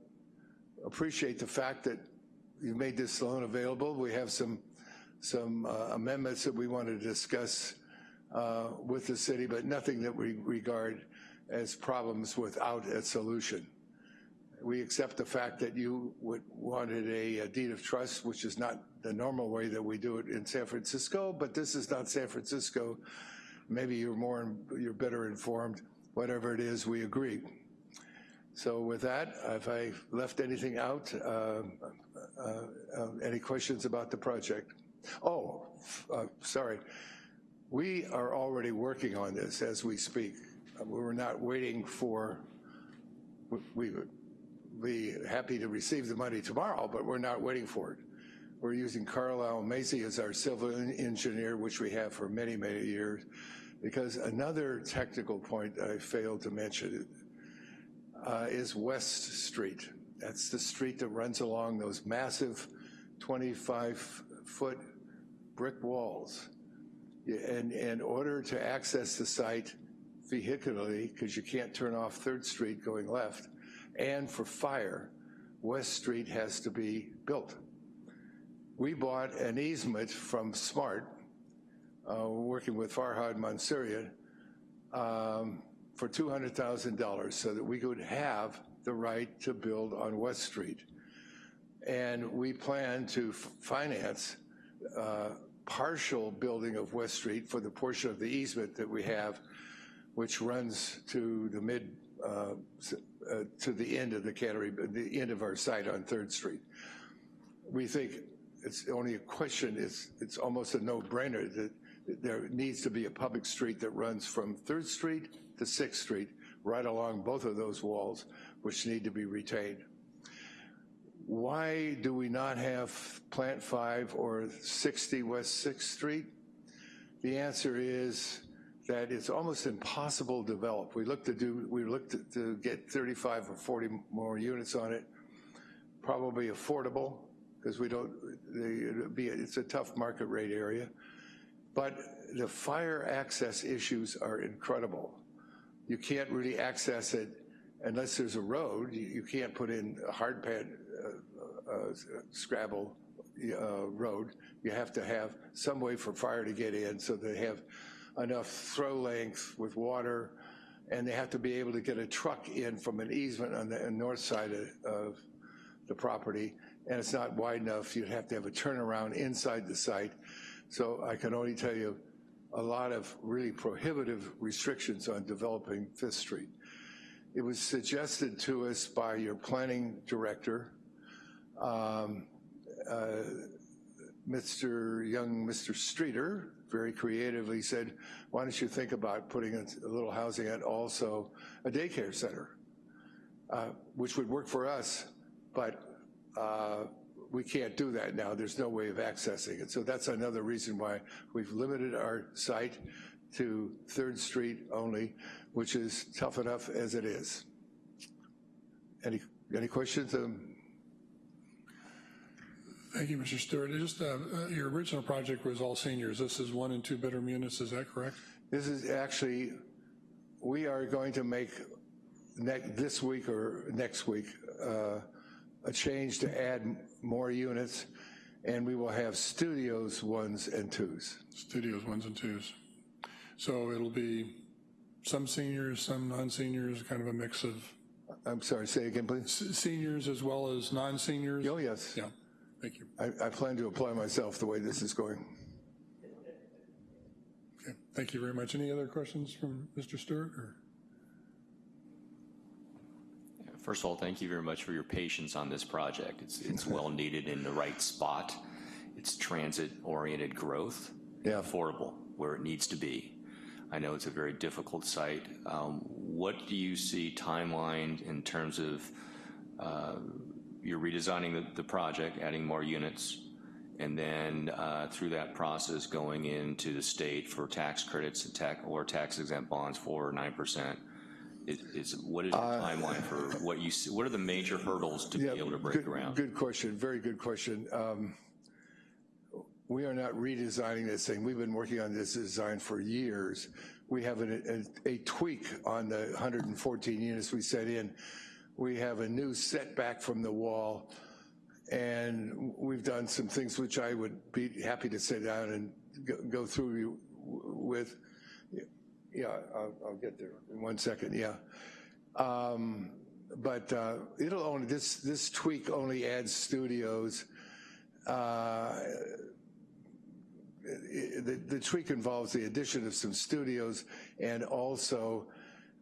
appreciate the fact that you made this loan available. We have some, some uh, amendments that we want to discuss uh, with the city, but nothing that we regard as problems without a solution. We accept the fact that you wanted a, a deed of trust, which is not the normal way that we do it in San Francisco, but this is not San Francisco. Maybe you're more, you're better informed. Whatever it is, we agree. So with that, if I left anything out, uh, uh, uh, any questions about the project? Oh, uh, sorry. We are already working on this as we speak. We're not waiting for, we would be happy to receive the money tomorrow, but we're not waiting for it. We're using Carlile Macy as our civil engineer, which we have for many, many years, because another technical point I failed to mention uh, is West Street. That's the street that runs along those massive 25-foot brick walls. And in order to access the site vehicularly, because you can't turn off 3rd Street going left, and for fire, West Street has to be built. We bought an easement from SMART, uh, working with Farhad Mansourian, um, for $200,000 so that we could have the right to build on West Street. And we plan to finance uh, partial building of West Street for the portion of the easement that we have, which runs to the mid, uh, uh, to the end of the cannery, the end of our site on Third Street. We think it's only a question, it's, it's almost a no-brainer that there needs to be a public street that runs from Third Street to Sixth Street, right along both of those walls, which need to be retained. Why do we not have Plant 5 or 60 West Sixth Street? The answer is that it's almost impossible to develop. We looked to do, we looked to- to get 35 or 40 more units on it, probably affordable, because we don't, the- it'd be, it's a tough market rate area. But the fire access issues are incredible. You can't really access it unless there's a road. You, you can't put in a hard pad, uh, uh, Scrabble uh, road. You have to have some way for fire to get in so they have enough throw length with water, and they have to be able to get a truck in from an easement on the north side of, of the property, and it's not wide enough. You'd have to have a turnaround inside the site. So I can only tell you a lot of really prohibitive restrictions on developing Fifth Street. It was suggested to us by your planning director, um, uh, Mr. Young, Mr. Streeter, very creatively said, why don't you think about putting a little housing and also a daycare center, uh, which would work for us, but uh, we can't do that now. There's no way of accessing it. So that's another reason why we've limited our site to Third Street only, which is tough enough as it is. Any, any questions? Um, Thank you, Mr. Stewart. Just, uh, uh, your original project was all seniors. This is one and two bedroom units, is that correct? This is actually, we are going to make next, this week or next week, uh, a change to add more units, and we will have studios ones and twos. Studios, ones and twos. So it'll be some seniors, some non-seniors, kind of a mix of I'm sorry, say again, please. s- seniors as well as non-seniors? Oh, yes. Yeah, thank you. I, I plan to apply myself the way this is going. Okay, thank you very much. Any other questions from Mr. Stewart, or? First of all, thank you very much for your patience on this project. It's, it's [laughs] well needed in the right spot. It's transit-oriented growth. Yeah. Affordable, where it needs to be. I know it's a very difficult site. Um, What do you see timeline in terms of, uh, you're redesigning the, the project, adding more units, and then uh, through that process, going into the state for tax credits tax, or tax exempt bonds for 9%? Is- what is your timeline for what you, see- what are the major hurdles to be able to break good- ground? Good question, very good question. Um, We are not redesigning this thing. We've been working on this design for years. We have an- a a tweak on the 114 units we set in. We have a new setback from the wall, and we've done some things which I would be happy to sit down and go- go through with. Yeah, I'll get there in one second, yeah. Um, But uh, it'll only, this, this tweak only adds studios. Uh, The tweak involves the addition of some studios and also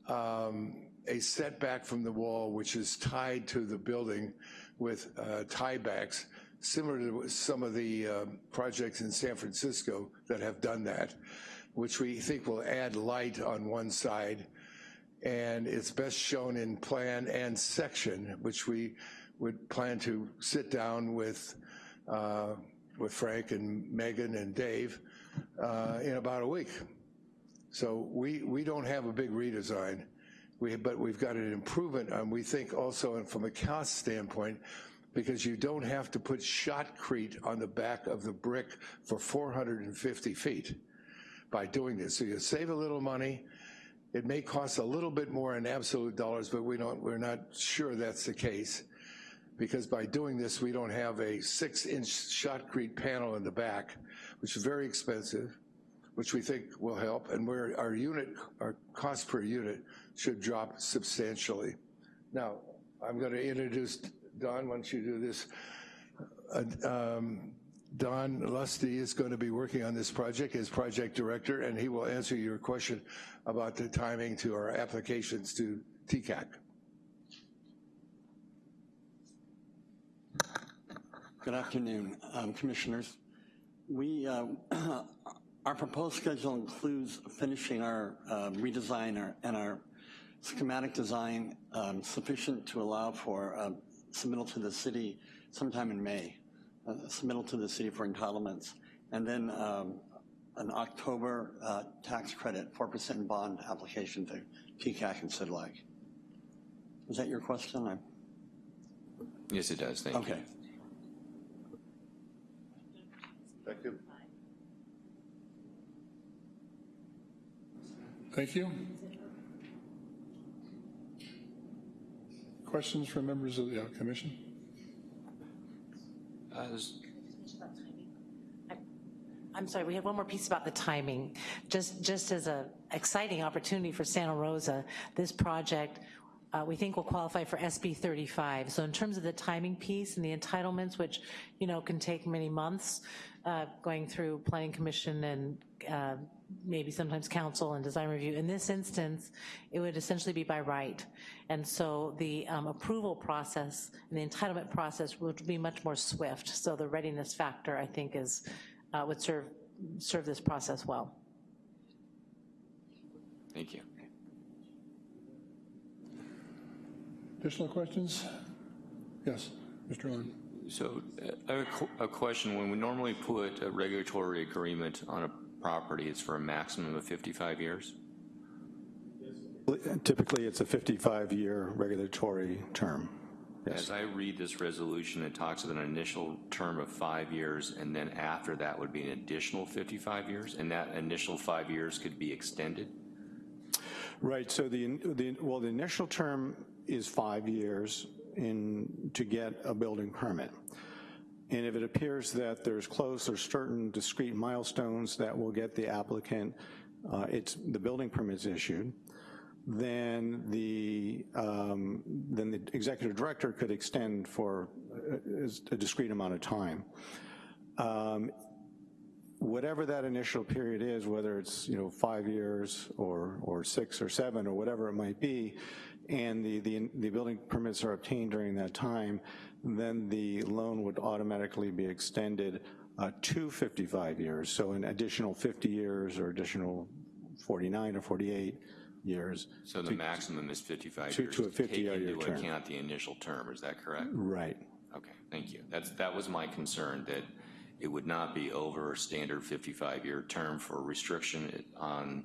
um, a setback from the wall, which is tied to the building with uh, tiebacks, similar to some of the projects in San Francisco that have done that, which we think will add light on one side. And it's best shown in plan and section, which we would plan to sit down with, uh, with Frank and Megan and Dave uh, in about a week. So we, we don't have a big redesign, we, but we've got an improvement, and we think also and from a cost standpoint, because you don't have to put shotcrete on the back of the brick for 450 feet by doing this. So you save a little money, it may cost a little bit more in absolute dollars, but we don't, we're not sure that's the case. Because by doing this, we don't have a six-inch shotcrete panel in the back, which is very expensive, which we think will help, and where our unit, our cost per unit should drop substantially. Now, I'm gonna introduce, Don, don't you do this? uh, um, Don Lusty is going to be working on this project as project director, and he will answer your question about the timing to our applications to TCAC. Good afternoon, um, Commissioners. We, uh, [clears throat] our proposed schedule includes finishing our uh, redesign and our schematic design um, sufficient to allow for uh, submittal to the city sometime in May, uh, submittal to the city for entitlements, and then um, an October uh, tax credit, 4% bond application to TCAC and CDLAC. Is that your question? I- Yes, it does, thank you. Okay. Thank you. Thank you. Questions from members of the uh, commission? I'm sorry, we had one more piece about the timing. Just, just as a exciting opportunity for Santa Rosa, this project, uh, we think will qualify for SB 35. So in terms of the timing piece and the entitlements, which, you know, can take many months, uh, going through planning commission and uh, maybe sometimes council and design review. In this instance, it would essentially be by right. And so the um, approval process and the entitlement process would be much more swift. So the readiness factor, I think, is, uh, would serve, serve this process well. Thank you. Additional questions? Yes, Mr. Lund. So uh, a a question. When we normally put a regulatory agreement on a property, it's for a maximum of 55 years? Typically, it's a 55-year regulatory term. As I read this resolution, it talks of an initial term of five years, and then after that would be an additional 55 years, and that initial five years could be extended? Right, so the, the, well, the initial term is five years in, to get a building permit. And if it appears that there's close or certain discrete milestones that will get the applicant, uh, it's, the building permit's issued, then the, um, then the executive director could extend for a, a discrete amount of time. Um, whatever that initial period is, whether it's, you know, five years or, or six or seven or whatever it might be, and the, the, the building permits are obtained during that time, then the loan would automatically be extended uh, to 55 years. So an additional 50 years or additional 49 or 48 years. So the maximum is 55 to- years? to a 50-year Take into term. account the initial term, is that correct? Right. Okay, thank you. That's, that was my concern, that it would not be over a standard 55-year term for restriction on,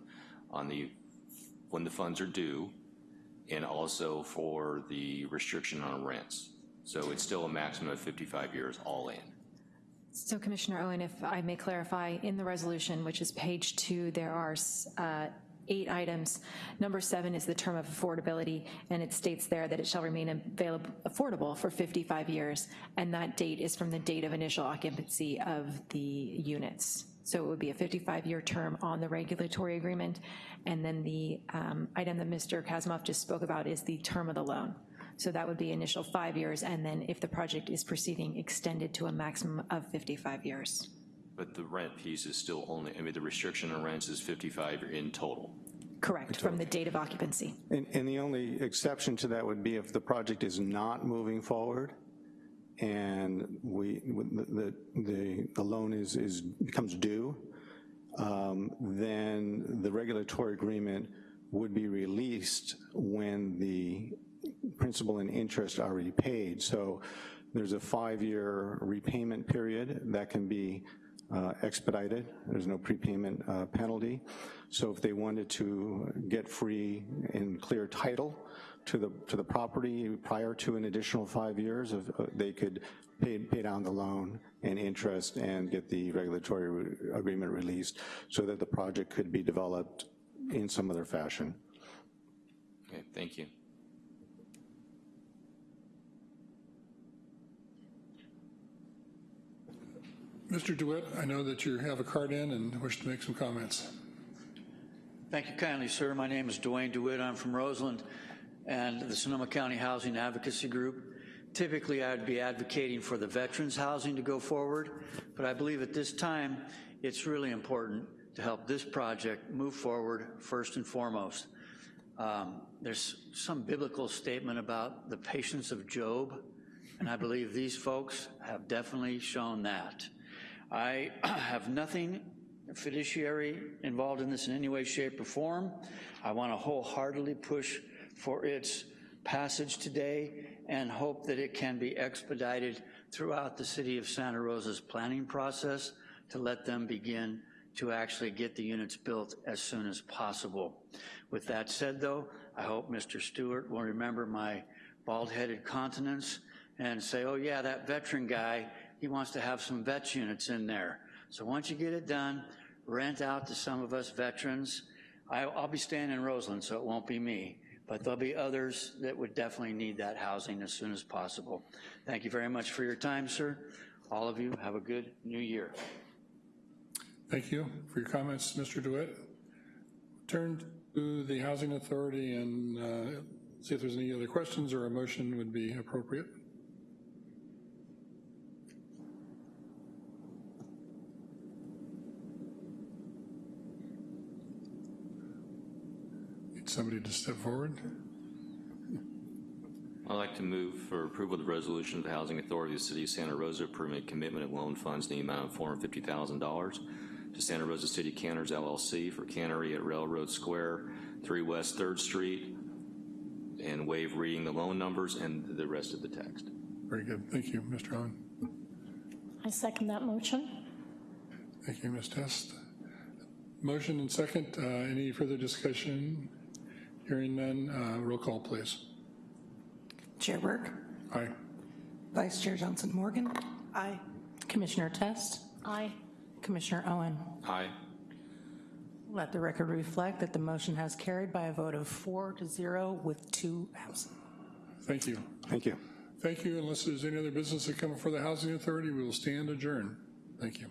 on the, when the funds are due, and also for the restriction on rents. So it's still a maximum of 55 years all in. So Commissioner Owen, if I may clarify, in the resolution, which is page two, there are uh, eight items. Number seven is the term of affordability, and it states there that it shall remain available, affordable for 55 years, and that date is from the date of initial occupancy of the units. So it would be a 55-year term on the regulatory agreement, and then the um, item that Mr. Kasimov just spoke about is the term of the loan. So that would be initial five years, and then if the project is proceeding, extended to a maximum of 55 years. But the rent piece is still only, I mean, the restriction on rents is 55 in total. Correct, from the date of occupancy. And, and the only exception to that would be if the project is not moving forward and we, the, the, the loan is, is, becomes due, um, then the regulatory agreement would be released when the principal and interest are already paid. So there's a five-year repayment period that can be uh, expedited. There's no prepayment uh, penalty. So if they wanted to get free and clear title to the to the property prior to an additional five years, of, uh, they could pay, pay down the loan and interest and get the regulatory re agreement released so that the project could be developed in some other fashion. Okay, thank you. Mr. DeWitt, I know that you have a card in and wish to make some comments. Thank you kindly, sir. My name is Duane DeWitt. I'm from Roseland and the Sonoma County Housing Advocacy Group. typically I'd be advocating for the veterans housing to go forward, but I believe at this time, it's really important to help this project move forward first and foremost. Um, there's some biblical statement about the patience of Job, and I believe these folks have definitely shown that. I [clears throat] have nothing fiduciary involved in this in any way, shape, or form. I want to wholeheartedly push for its passage today and hope that it can be expedited throughout the city of Santa Rosa's planning process to let them begin to actually get the units built as soon as possible. With that said, though, I hope Mr. Stewart will remember my bald-headed countenance and say, oh yeah, that veteran guy, he wants to have some vets units in there. So once you get it done, rent out to some of us veterans. I, I'll be staying in Roseland, so it won't be me, but there'll be others that would definitely need that housing as soon as possible. Thank you very much for your time, sir. All of you, have a good new year. Thank you for your comments, Mr. DeWitt. Turn to the Housing Authority and uh, see if there's any other questions or a motion would be appropriate. Somebody to step forward? I'd like to move for approval of the resolution of the Housing Authority of the City of Santa Rosa permit a commitment of loan funds in the amount of $450,000 to Santa Rosa City Canners LLC for cannery at Railroad Square, 3 West 3rd Street, and waive reading the loan numbers and the rest of the text. Very good. Thank you, Mr. Owen. I second that motion. Thank you, Ms. Test. Motion and second. Uh, any further discussion? Hearing none, uh, roll call, please. Chair Burke, Aye. Vice Chair Johnson Morgan, Aye. Commissioner Test, Aye. Commissioner Owen. Aye. Let the record reflect that the motion has carried by a vote of four to zero with two absent. Thank you. Thank you. Thank you. Unless there's any other business that come before the Housing Authority, we will stand adjourned. Thank you.